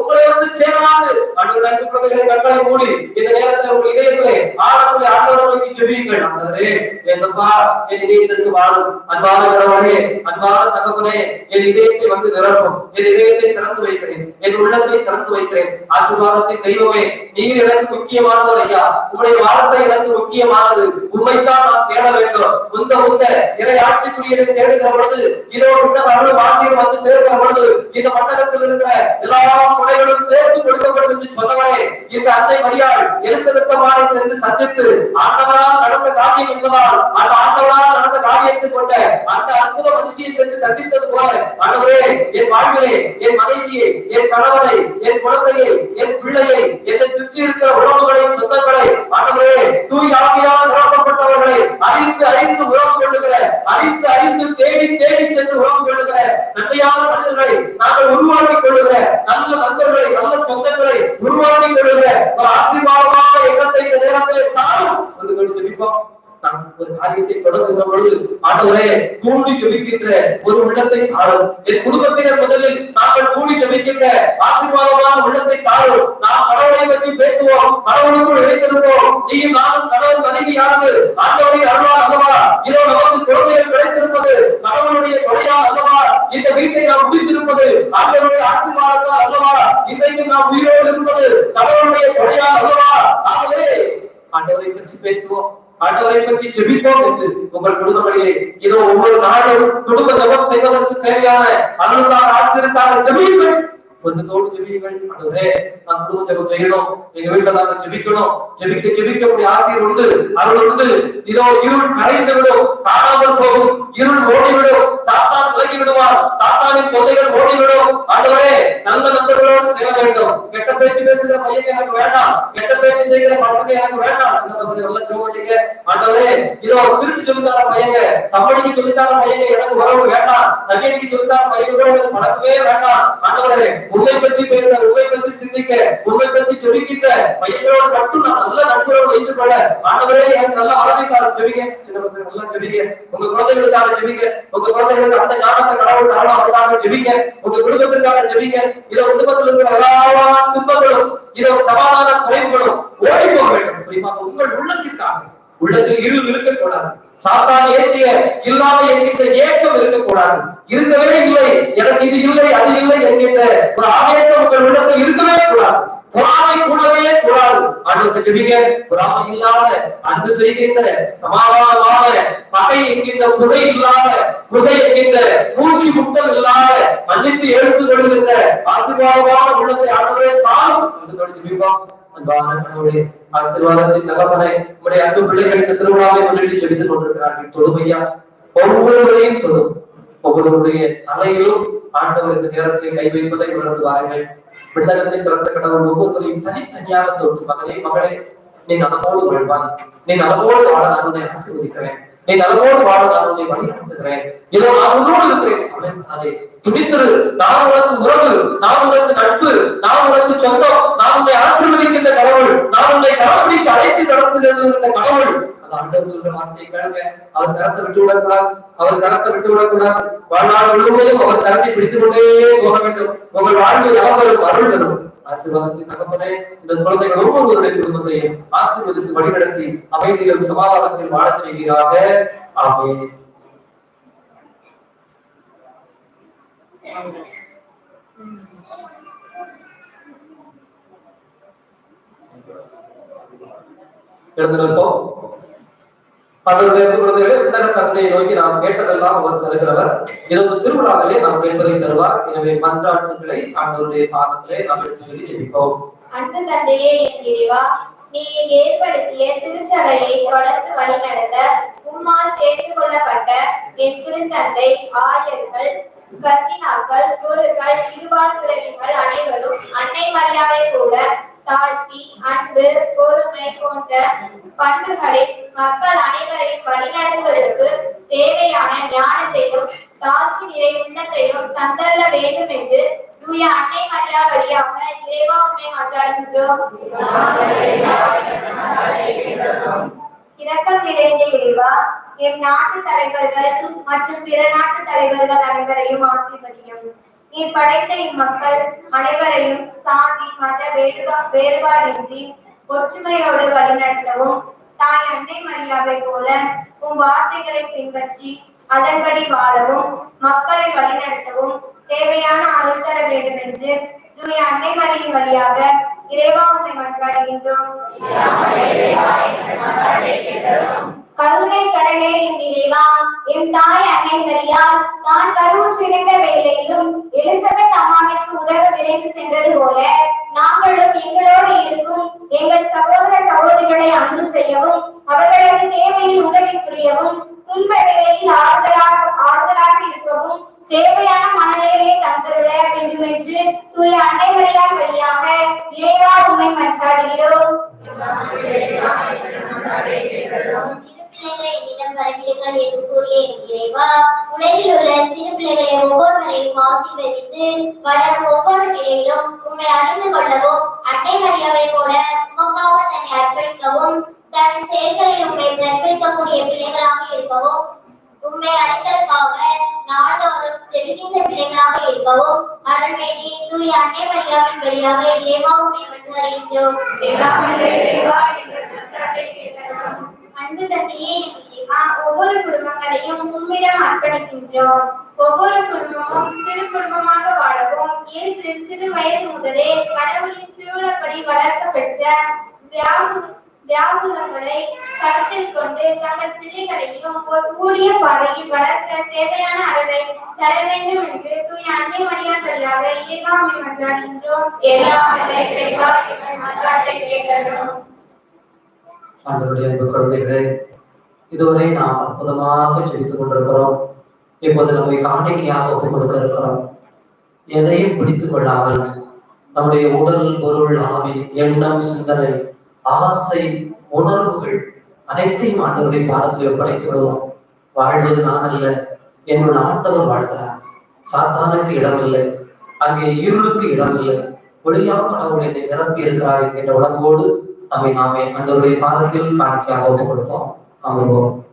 உங்களை வந்து சேராது அன்று தன் குழந்தைகளை கண்களை மூடி இந்த நேரத்தில் உங்கள் இதயத்திலே ஆழத்திலே ஆண்டவரை நோக்கி செவியுங்கள் ஆண்டவரே ஏசப்பா என் இதயத்திற்கு வாழும். அன்பான கடவுளே அன்பான தகவலே என் இதயத்தை வந்து நிரப்பும். என் இதயத்தை திறந்து வைக்கிறேன். என் உள்ளத்தை திறந்து வைக்கிறேன். ஆசீர்வாதத்தை தெய்வமே நீர் எனக்கு முக்கியமானது ஐயா உங்களுடைய வார்த்தை எனக்கு முக்கியமானது. உண்மைத்தான் நான் தேட வேண்டும். உந்த உந்த இறை ஆட்சிக்குரியதை தேடுகிற பொழுது இதோ விட்ட தமிழ் ஆசிரியர் வந்து சேர்க்கிற பொழுது இந்த மண்டலத்தில் இருக்கிற எல்லா குறைகளும் சேர்த்து கொடுக்கப்படும் என்று சொன்னவரே இந்த அன்னை மரியாள் எலிசபெத்தமாரை சென்று சந்தித்து ஆண்டவரால் நடந்த காரியம் என்பதால் அந்த ஆண்டவரால் நடந்த காரியத்தை கொண்ட அந்த அற்புத மனுஷியை சென்று சந்தித்தது போல ஆண்டவரே என் வாழ்விலே என் மனைவியை என் கணவரை என் குழந்தையை என் பிள்ளையை என்னை சுற்றி இருக்கிற உலக உறவுகளை சொந்தங்களை ஆண்டவரே தூய் ஆவியால் நிரப்பப்பட்டவர்களை அறிந்து அறிந்து உறவு கொள்ளுகிற அறிந்து அறிந்து தேடி தேடி சென்று உறவு கொள்ளுகிற நன்மையான மனிதர்களை நாங்கள் உருவாக்கிக் கொள்ளுகிற நல்ல நண்பர்களை நல்ல சொந்தங்களை உருவாக்கிக் கொள்ளுகிற ஒரு ஆசீர்வாதமான எண்ணத்தை இந்த நேரத்தில் தாரும் என்று சொல்லி ஜெபிப்போம். நாம் ஒரு காரியத்தை தொடங்குகிற பொழுது ஆண்டவரே ஜெபிக்கின்ற ஒரு உள்ளத்தை தாரும் என் குடும்பத்தினர் முதலில் நாங்கள் கூடி ஜெபிக்கின்ற ஆசீர்வாதமான உள்ளத்தை தாரும் நாம் கடவுளை பற்றி பேசுவோம். கடவுளுக்குள் இணைத்திருப்போம் நீயும் நானும் கடவுள் மனைவியானது ஆண்டவரின் அருளால் அல்லவா? இதோ நமக்கு குழந்தைகள் கிடைத்திருப்பது கடவுளுடைய கொடையால் அல்லவா? இந்த வீட்டை நாம் முடித்திருப்பது ஆண்டவருடைய ஆசீர்வாதத்தால் அல்லவா? இன்றைக்கு நாம் உயிரோடு இருப்பது கடவுளுடைய கொடையால் அல்லவா? ஆகவே ஆண்டவரை பற்றி பேசுவோம். ஆண்டவரை பற்றி ஜெபிப்போம் என்று உங்கள் குடும்பங்களிலே. இதோ ஒவ்வொரு நாளும் குடும்ப ஜபம் செய்வதற்கு தேவையான அருளுக்காக ஆசிரியருக்காக ஜெபியுங்கள். கொஞ்சத்தோடு ஜெபியுங்கள் ஆண்டவரே நான் குடும்ப ஜெபம் செய்யணும் எங்க வீட்டுல நாங்க ஜெபிக்கணும் ஜெபிக்க ஜெபிக்க உடைய ஆசிரியர் உண்டு அருள் உண்டு இதோ இருள் கரைந்து விடும் காணாமல் போகும் இருள் ஓடிவிடும் சாத்தான் விலகி விடுவான் சாத்தானின் தொல்லைகள் ஓடிவிடும் ஆண்டவரே நல்ல நண்பர்களோடு சேர வேண்டும் கெட்ட பேச்சு பேசுகிற பையன் எனக்கு வேண்டாம் கெட்ட பேச்சு செய்கிற பசங்க எனக்கு வேண்டாம் சின்ன பசங்க நல்லா சோகட்டிங்க ஆண்டவரே இதோ திருட்டு சொல்லித்தார பையங்க தம்படிக்கு சொல்லித்தார பையங்க எனக்கு உறவு வேண்டாம் தங்கடிக்கு சொல்லித்தார பையங்களோட எனக்கு பழக்கமே வேண்டாம் ஆண்டவரே உண்மை பற்றி பேச உண்மை பற்றி சிந்திக்க உண்மை பற்றி ஜெபிக்கின்ற பையனோடு மட்டும் நான் நல்ல நண்பரோடு வைத்துக் கொள்ள. ஆண்டவரே எனக்கு நல்ல மனதைக்கார ஜெபிக்க சின்ன பசங்க நல்லா ஜெபிக்க உங்க குழந்தைகளுக்காக ஜெபிக்க உங்க குழந்தைகளுக்கு அந்த ஞானத்தை கடவுள் தரணும் அதுக்காக ஜெபிக்க உங்க குடும்பத்திற்காக ஜெபிக்க இதோ குடும்பத்தில் இருக்கிற எல்லா துன்பங்களும் இதோ சமாதான குறைவுகளும் ஓடி போக வேண்டும். குறிப்பாக உங்கள் உள்ளத்திற்காக. உள்ளத்தில் இருள் இருக்கக்கூடாது. சாத்தான் ஏற்றிய இல்லாமல் என்கின்ற ஏக்கம் இருக்கக்கூடாது. இருக்கவே இல்லை. எனக்கு இது இல்லை அது இல்லை என்கின்ற ஒரு ஆவேசம் உங்கள் உள்ளத்தில் இருக்கவே கூடாது. பொறாமை கூடவே கூடாது. ஆண்டவருக்கு ஜெபிக்க பொறாமை இல்லாத அன்பு செய்கின்ற சமாதானமான பகை என்கின்ற புகை இல்லாத புகை என்கின்ற மூச்சு முத்தல் இல்லாத மன்னித்து எடுத்து கொள்கின்ற ஆசீர்வாதமான உள்ளத்தை ஆண்டவரே தாரும். என்று தொடர்ச்சி ஜெபிப்போம் அன்பான கடவுளே ஆசீர்வாதத்தின் தகப்பனை உடைய அன்பு பிள்ளைகளுக்கு திருவிழாவை முன்னிட்டு செலுத்திக் கொண்டிருக்கிறார்கள். தொழுமையா ஒவ்வொருவரையும் தொழும். உங்களுடைய தலையிலும் ஆண்டவர் இந்த நேரத்திலே கை வைப்பதை உணர்ந்து வாருங்கள். விண்ணகத்தை திறந்த கடவுள் ஒவ்வொருவரையும் தனித்தனியாக தொட்டு மகனே மகளே நீ நலமோடு வாழ்வான் நீ நலமோடு வாழ நான் உன்னை ஆசீர்வதிக்கிறேன். நீ நலமோடு வாழ நான் உன்னை வழிநடத்துகிறேன். இதோ நான் உன்னோடு இருக்கிறேன். அவளை கவலைப்படாதே துணித்திரு நான் உனக்கு உறவு நான் உனக்கு நட்பு நான் உனக்கு சொந்தம் நான் உன்னை ஆசீர்வதிக்கின்ற கடவுள் நான் உன்னை கரப்பிடித்து அழைத்து நடத்துகிற கடவுள் அந்த ஆண்டவர் சொல்ற வார்த்தையை கேளுங்க. அவர் விட்டு விடக்கூடாது. அவர் கரத்தை விட்டு விடக்கூடாது. வாழ்நாள் முழுவதும் அவர் கரத்தை பிடித்துக் கொண்டே போக வேண்டும். உங்கள் வாழ்வு அருள் ஆசீர்வாதத்தின் தகப்பனே இந்த குழந்தைகள் ஒவ்வொருவருடைய குடும்பத்தையும் ஆசீர்வதித்து வழிநடத்தி அமைதியும் சமாதானத்தில் வாழச் செய்கிறாக எழுந்திருப்போம் ஆண்டவருடைய குழந்தைகளே உன்னத தந்தையை நோக்கி நாம் கேட்டதெல்லாம் அவர் தருகிறவர். இது ஒரு திருவிழாவிலே நாம் கேட்பதை தருவார். எனவே மன்றாட்டுகளை ஆண்டவருடைய பாதத்திலே நாம் எடுத்து சொல்லி ஜெபிப்போம் அன்பு தந்தையே என் இறைவா நீ ஏற்படுத்திய திருச்சபையை தொடர்ந்து வழிநடத்த உம்மால் தேர்ந்து கொள்ளப்பட்ட என் திருத்தந்தை ஆயர்கள் கர்தினாக்கள் குருக்கள் இருபால் துறவிகள் அனைவரும் அன்னை மரியாதை கூட தாழ்ச்சி அன்பு பொறுமை போன்ற பண்புகளை மக்கள் அனைவரையும் வழிநடத்துவதற்கு தேவையான ஞானத்தையும் தாழ்ச்சி நிறை உள்ளத்தையும் தந்தள்ள வேண்டும் என்று தூய அன்னை மரியா வழியாக இறைவா உண்மை மன்றாடுகின்றோம். இரக்கம் நிறைந்த இறைவா எம் நாட்டு தலைவர்கள் மற்றும் பிற நாட்டு தலைவர்கள் அனைவரையும் ஆசீர்வதியும். நீர் படைத்த இம்மக்கள் அனைவரையும் சாதி மத வேறுபா வேறுபாடின்றி ஒற்றுமையோடு வழிநடத்தவும். தாய் அன்னை மரியாதை போல உன் வார்த்தைகளை பின்பற்றி அதன்படி வாழவும் மக்களை வழிநடத்தவும் தேவையான அருள் தர வேண்டும் என்று தூய அன்னை மரியின் வழியாக இறைவா உம்மை மன்றாடுகின்றோம். கருணை கடலே என் இறைவா என் தாய் அன்னை மரியாள் தான் கருவுற்றிருந்த வேளையிலும் எலிசபெத் அம்மாவிற்கு உதவ விரைந்து சென்றது போல நாங்களும் எங்களோடு இருக்கும் எங்கள் சகோதர சகோதரிகளை அன்பு செய்யவும் அவர்களது தேவையில் உதவி புரியவும் துன்ப வேளையில் ஆறுதலாக ஆறுதலாக இருக்கவும் தேவையான மனநிலையை தந்தருட வேண்டும் என்று தூய அன்னை மரியாள் வழியாக இறைவா உம்மை மன்றாடுகிறோம். என்னிடம் வரவிடுங்கள் என்று கூறிய என் இறைவா உலகில் உள்ள சிறு பிள்ளைகளை ஒவ்வொருவரையும் ஆசீர்வதித்து வளரும் ஒவ்வொரு நிலையிலும் உண்மை அறிந்து கொள்ளவும் அன்னை மரியாவை போல உமக்காக தன்னை அர்ப்பணிக்கவும் தன் செயல்களில் உண்மை பிரதிபலிக்கக்கூடிய பிள்ளைகளாக இருக்கவும் உண்மை அறிந்ததற்காக நாள்தோறும் ஜெபிக்கின்ற பிள்ளைகளாக இருக்கவும் அருள்வேண்டி தூய அன்னை மரியாவின் வழியாக இறைவா அன்பு தந்தையே இறைவா, ஒவ்வொரு குடும்பங்களையும் உம்மிடம் அர்ப்பணிக்கின்றோம். ஒவ்வொரு குடும்பமும் சிறு குடும்பமாக வாழவும் இயேசு சிறு வயது முதலே கடவுளின் திருவிழப்படி வளர்க்க பெற்ற வியாகு வியாகுலங்களை கருத்தில் கொண்டு தங்கள் பிள்ளைகளையும் ஒரு கூடிய பாதையில் வளர்க்க தேவையான அருளை தர வேண்டும் என்று தூய அன்னை மரியா வழியாக இறைவா உம்மை என்றும் ஆண்டவருடைய அன்பு குழந்தைகளே இதுவரை நாம் அற்புதமாக ஜெபித்துக் கொண்டிருக்கிறோம். இப்போது நம்மை காணிக்கையாக ஒப்புக் கொடுக்க இருக்கிறோம். எதையும் பிடித்துக் கொள்ளாமல் நம்முடைய உடல் பொருள் ஆவி எண்ணம் சிந்தனை ஆசை உணர்வுகள் அனைத்தையும் ஆண்டவருடைய பாதத்தில் ஒப்படைத்து விடுவோம். வாழ்வது நான் அல்ல என்னுள் ஆண்டவர் வாழ்கிறார். சாத்தானுக்கு இடமில்லை. அங்கே இருளுக்கு இடமில்லை. ஒளியாக கடவுள் என்னை நிரப்பி இருக்கிறார் என்கின்ற உணர்வோடு நம்மை நாமே ஆண்டவருடைய பாதத்தில் காணிக்கையாக ஒப்புக் கொடுப்போம் அமர்வோம்.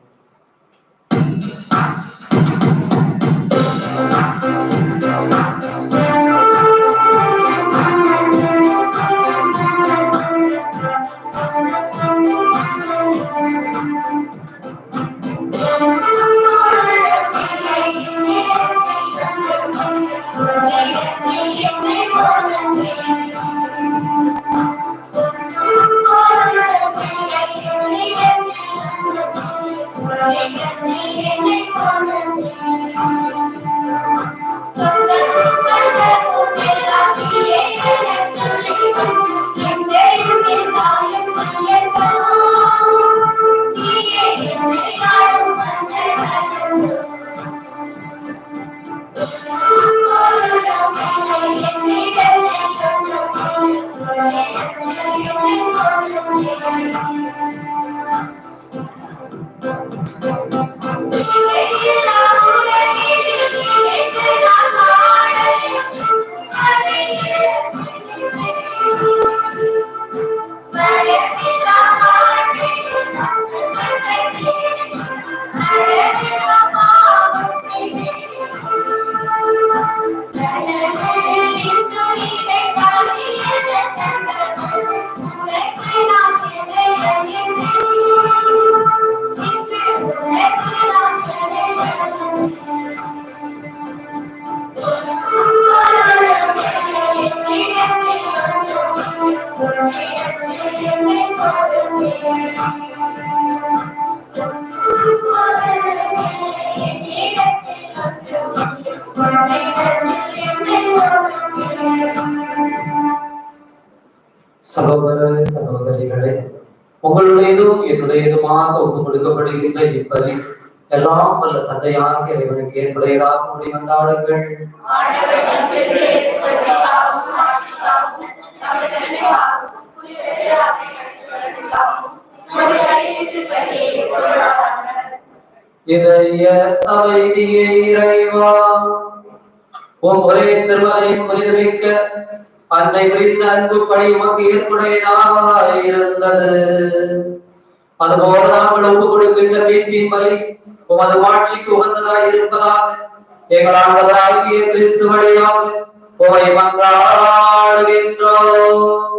எங்கள் ஆண்டவராகிய கிறிஸ்து வழியாக உமை மன்றாடுகின்றோம்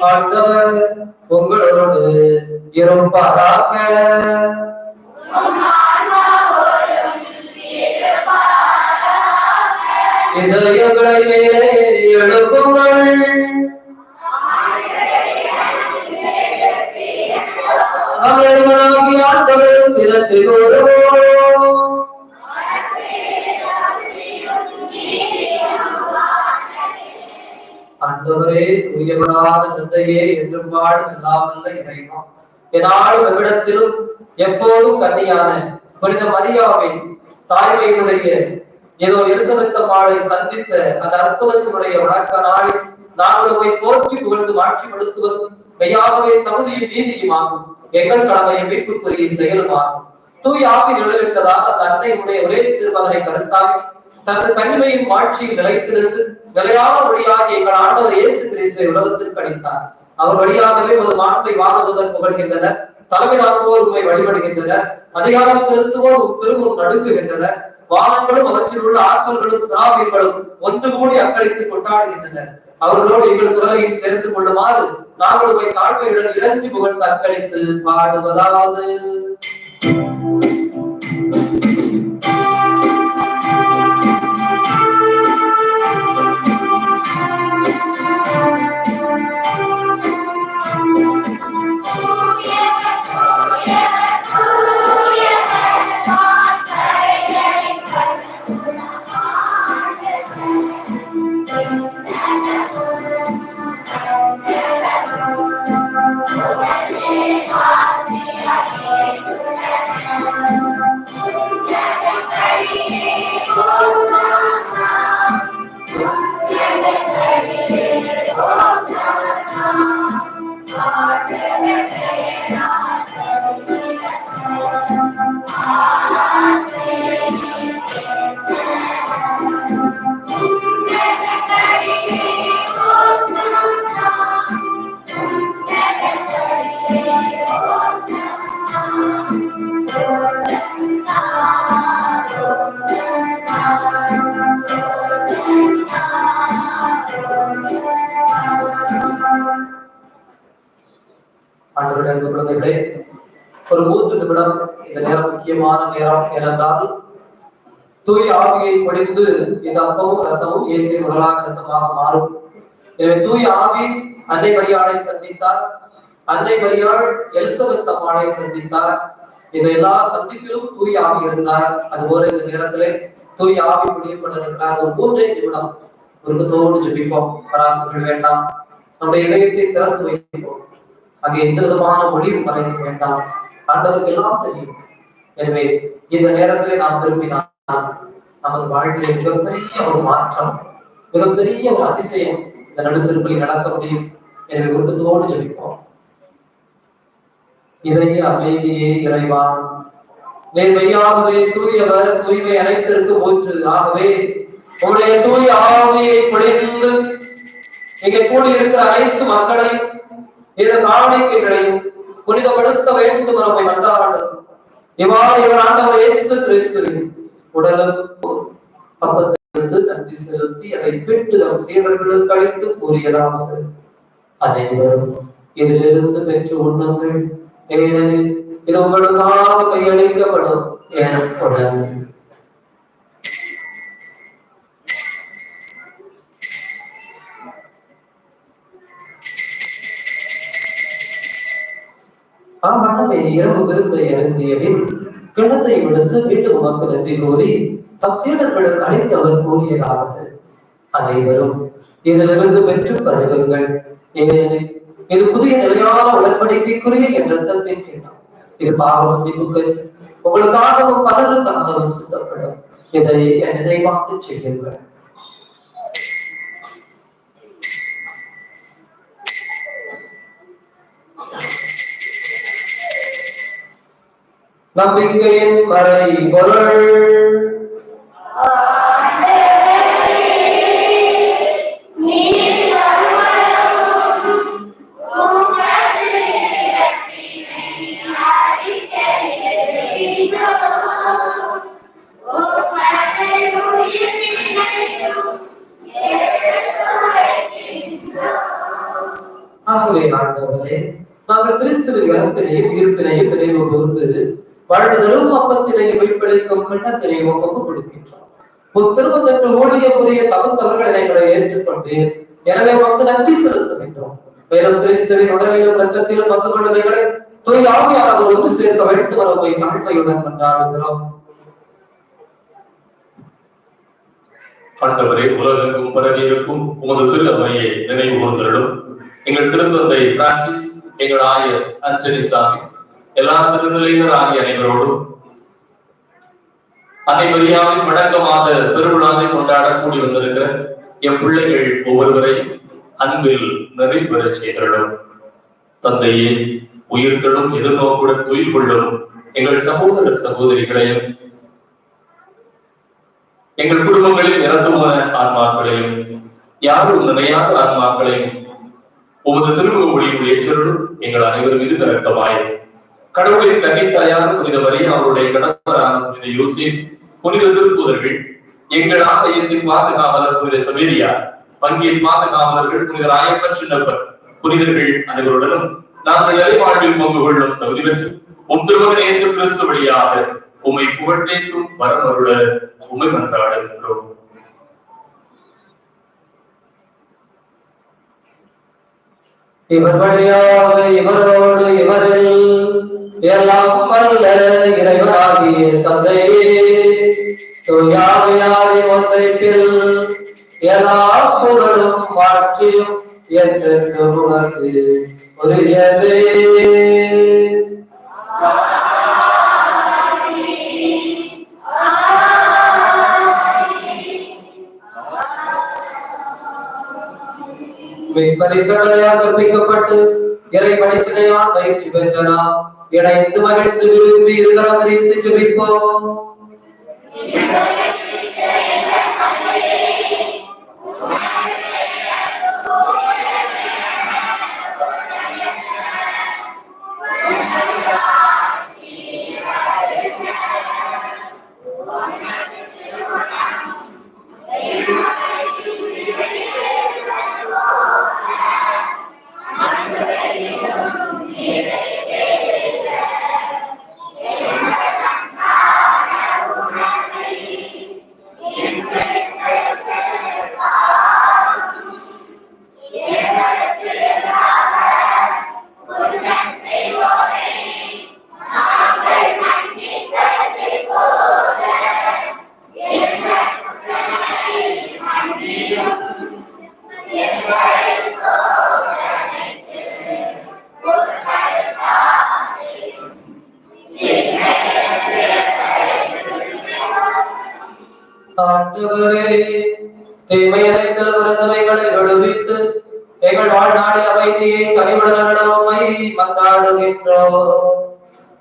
ஆண்டவர் உங்களோடு இருப்பாராக. இதயங்களை மேலே எழுப்புங்கள். அவர்களாகி ஆண்டவருக்கு நன்றி கூறுவோம் ஆண்டவரே தூயவராத தந்தையே என்றும் வாழும் இல்லாமல் இறைவா எவ்விடத்திலும் எப்போதும் கன்னியான புனித மரியாவின் தாய்மையினுடைய ஏதோ எலிசபெத்த மாலை சந்தித்த அந்த அற்புதத்தினுடைய வணக்க நாளில் நாங்கள் உம்மை போற்றி புகழ்ந்து மாற்றிப்படுத்துவதும் மெய்யாகவே தகுதியும் நீதியுமாகும். எங்கள் கடமையை மீட்புக்குரிய செயலுமாகும். தூயாவின் எழுவிட்டதாக நிழலிட்டதாக உடைய ஒரே திருமகனை கருத்தாக்கி தனது தன்மையின் வாழ்ச்சியில் நிலைத்து நின்று நிலையான வழியாகி எங்கள் ஆண்டவர் இயேசு கிறிஸ்துவை உலகத்திற்கு அளித்தார். அவர் வழியாகவே ஒரு மாண்பை வாங்குவதற்கு புகழ்கின்றனர் தலைமை தாங்குவோர் உண்மை வழிபடுகின்றனர் அதிகாரம் செலுத்துவோர் உம் திருமும் நடுங்குகின்றனர் வானங்களும் அவற்றில் உள்ள ஆற்றல்களும் சிராபியங்களும் ஒன்று கூடி அக்களித்து கொண்டாடுகின்றனர். அவர்களோடு எங்கள் குரலையும் சேர்த்துக் கொள்ளுமாறு நாங்கள் உமை தாழ்மையுடன் இறங்கி புகழ்ந்து அக்களித்து பாடுவதாவது. ஆண்டவருடைய முக்கியமான நேரம் தூய் ஆவியை பொழிந்து இந்த அப்பமும் ரசமும் இயேசுவின் உடலாக ரத்தமாக மாறும். எனவே தூய் ஆவி அன்னை மரியாளை சந்தித்தார். அன்னை மரியாள் எலிசபெத் அம்மாளை சந்தித்தார். இந்த எல்லா சந்திப்பிலும் தூய் ஆவி இருந்தார். அதுபோல இந்த நேரத்திலே தூய் ஆவி பொழியப்பட இருக்கிறார் ஒரு மூன்றே நிமிடம் உருக்கத்தோடு ஜபிப்போம். பராமரிக்க வேண்டாம். நம்முடைய இதயத்தை திறந்து வைப்போம். அங்கே எந்த விதமான மொழியும் மறைக்க வேண்டாம். ஆண்டவருக்கு எல்லாம் தெரியும். எனவே இந்த நேரத்திலே நாம் திரும்பினால் நமது வாழ்விலே மிகப்பெரிய ஒரு மாற்றம் மிகப்பெரிய ஒரு அதிசயம் இந்த நடுத்திருப்பில் நடக்க முடியும். எனவே குடும்பத்தோடு ஜெபிப்போம். இதய அமைதியே இறைவா நேர்மையாகவே தூயவர் தூய்மை அனைத்திற்கு போற்று. ஆகவே உங்களுடைய தூய ஆவியை பொழிந்து இங்கே கூடியிருக்கிற அனைத்து மக்களையும் இந்த காணிக்கைகளையும் புனிதப்படுத்த வேண்டும் நம்மை மன்றாடு இவ்வாறு இவர் ஆண்டவர் இயேசு கிறிஸ்துவின் உடலும் அப்பத்திலிருந்து நன்றி செலுத்தி அதை பிட்டு நம் சீடர்களுக்கு அளித்து கூறியதாவது அனைவரும் இதிலிருந்து பெற்று உண்ணுங்கள். ஏனெனில் இது உங்களுக்காக கையளிக்கப்படும் எனப்படும் அவ்வளவே இரவு விருந்தை இறங்கிய பின் கிணத்தை விடுத்து மீண்டும் உமக்கு நன்றி கூறி தம் சீடர்களுக்கு அழைத்து அவர் கூறியதாவது அனைவரும் இதிலிருந்து பெற்று பருகுங்கள். ஏனெனில் இது புதிய நிலையான உடன்படிக்கைக்குரிய என் ரத்தத்தின் கிண்ணம் இது பாவ மன்னிப்புக்கு உங்களுக்காகவும் பலருக்காகவும் சித்தப்படும். இதை என் நினைவாக செய்யுங்கள். நம்பிக்கையின் மறை பொருள். ஆகவே ஆண்டவரே நாங்கள் கிறிஸ்துவின் இறப்பினையும் இருப்பினையும் நினைவு கூர்ந்து வருடுதலும் அப்பத்தினையும் வெளிப்படுத்தும் கண்ணத்தினையும் ஒப்பு கொடுக்கின்றோம் உன் திருமணத்திற்கு ஊழியக்குரிய தகுந்தவர்களை எங்களை ஏற்றுக்கொண்டு எனவே உமக்கு நன்றி செலுத்துகின்றோம் மேலும் கிறிஸ்துவின் உடலிலும் ரத்தத்திலும் பங்கு கொண்டவைகளை தூய் ஆவியானவர் ஒன்று சேர்க்க வேண்டும் என உம்மை தாழ்மையுடன் கொண்டாடுகிறோம். ஆண்டவரே உலகெங்கும் பரவி இருக்கும் உமது திருநமையை நினைவு கூர்ந்தருளும் எங்கள் திருத்தந்தை பிரான்சிஸ் எங்கள் ஆயர் அஞ்சலி சாமி. எல்லா திருநிலையினர் ஆகிய அனைவரோடும் அனைவரியாவின் வழக்கமாக பெருவிழாவை கொண்டாட கூடி வந்திருக்கிற என் பிள்ளைகள் ஒவ்வொருவரையும் அன்பில் நிறைவேற செய்தருளும் தந்தையே உயிர்களும் எதிர்நோக்குடன் துயில் கொள்ளும் எங்கள் சகோதர சகோதரிகளையும் எங்கள் குடும்பங்களில் இறந்துமான ஆன்மாக்களையும் யாரும் நினையாத ஆன்மாக்களையும் உமது திருமுக ஒளியில் ஏற்றலும் எங்கள் அனைவரும் மீது இறக்கமாய் கடவுளின் கன்னித்தாயார் புனித மரியா அவருடைய கணவரான புனித யோசேப் புனித திருப்புதர்கள் எங்கள் ஆலயத்தின் பாதுகாவலர் புனித சவேரியா பங்கின் பாதுகாவலர்கள் புனித ராயப்பன் சின்னப்பர் புனிதர்கள் அனைவருடனும் நாங்கள் நிறைவாழ்வில் பங்கு கொள்ளும் தகுதி பெற்று உம் திருமகன் இயேசு கிறிஸ்து வழியாக உமை புகழ்ந்தேத்தும் வரமருள உமை மன்றாடுகின்றோம். இவர் வழியாக இவரோடு இவரில் எல்லாம் வல்ல இறைவனாகிய தந்தையே. தூயாமையாரின் ஒன்றைப்பில் எல்லா புகழும் மாற்றியும் என்று உனக்கு உரியதே. மெய்ப்பறிக்களையால் கற்பிக்கப்பட்டு இறை படிப்பினையால் பயிற்சி பெற்றனாம் இணைந்து மகிழ்ந்து விரும்பி இருக்கிறோம் அறிந்து ஜெபிப்போம் ஆண்டவரே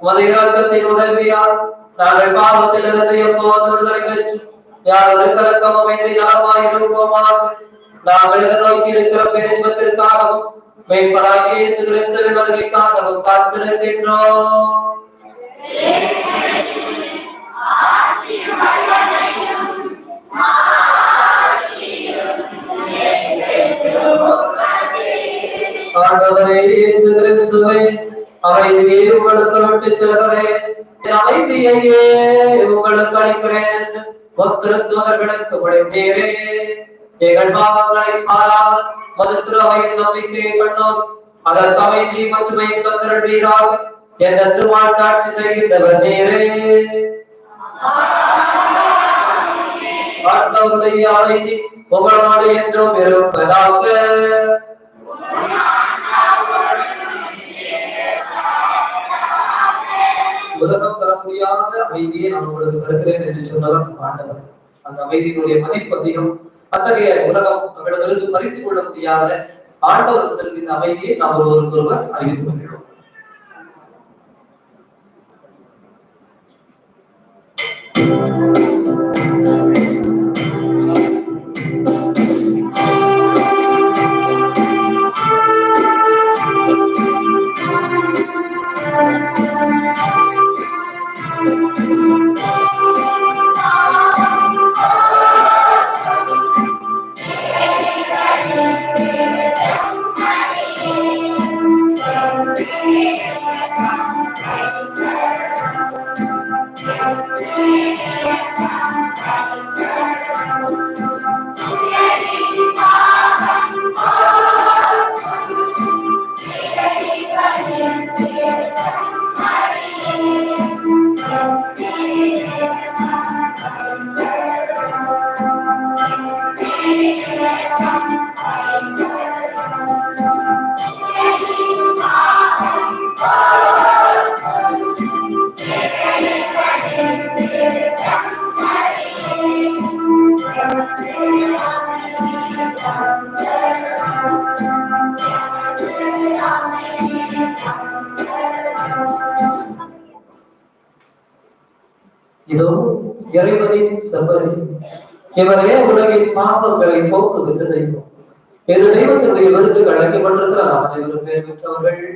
உமது இரக்கத்தின் உதவியால் நாங்கள் பாவத்திலிருந்து எப்போது விடுதலை பெற்று யார் கலக்கமும் இன்றி நலமாயிருப்போமாக நாங்கள் எதிர்நோக்கி இருக்கிற பெரும்பத்திற்காகவும் மெய்ப்பராகிய இயேசு கிறிஸ்துவின் வருகைக்காகவும் காத்திருக்கின்றோம். ஆண்டவரே இயேசு கிறிஸ்துவே அமைதியை உங்களுக்கு விட்டு செல்கிறேன் அமைதியையே உங்களுக்கு அளிக்கிறேன். எங்கள் பாவங்களை பாராமல் நம்பிக்கையை அதற்கு அமைதி மற்றும் தந்திரவீராக என்று வாழ்த்தாட்சி செய்கின்றவர் ஆண்டவருடைய அமைதி உங்களோடு என்றும் இருப்பதாக. அமைதியை நான் உங்களுக்கு தருகிறேன் என்று சொன்னதான் ஆண்டவர். அந்த அமைதியினுடைய மதிப்பு அதிகம் அத்தகைய உலகம் நம்மிடமிருந்து பறித்துக் கொள்ள முடியாத ஆண்டவர் தருகின்ற அமைதியை நாம் ஒருவருக்கு ஒருவர் அறிவித்து வருகிறோம் இறைவனின் செவ்வரி இவரே உலகின் பாப்பங்களை போக்குகின்ற தெய்வம் இது தெய்வத்தினுடைய விருதுக்கு அழைக்கப்பட்டிருக்கிறார் அனைவரும் பேர் பெற்றவர்கள்.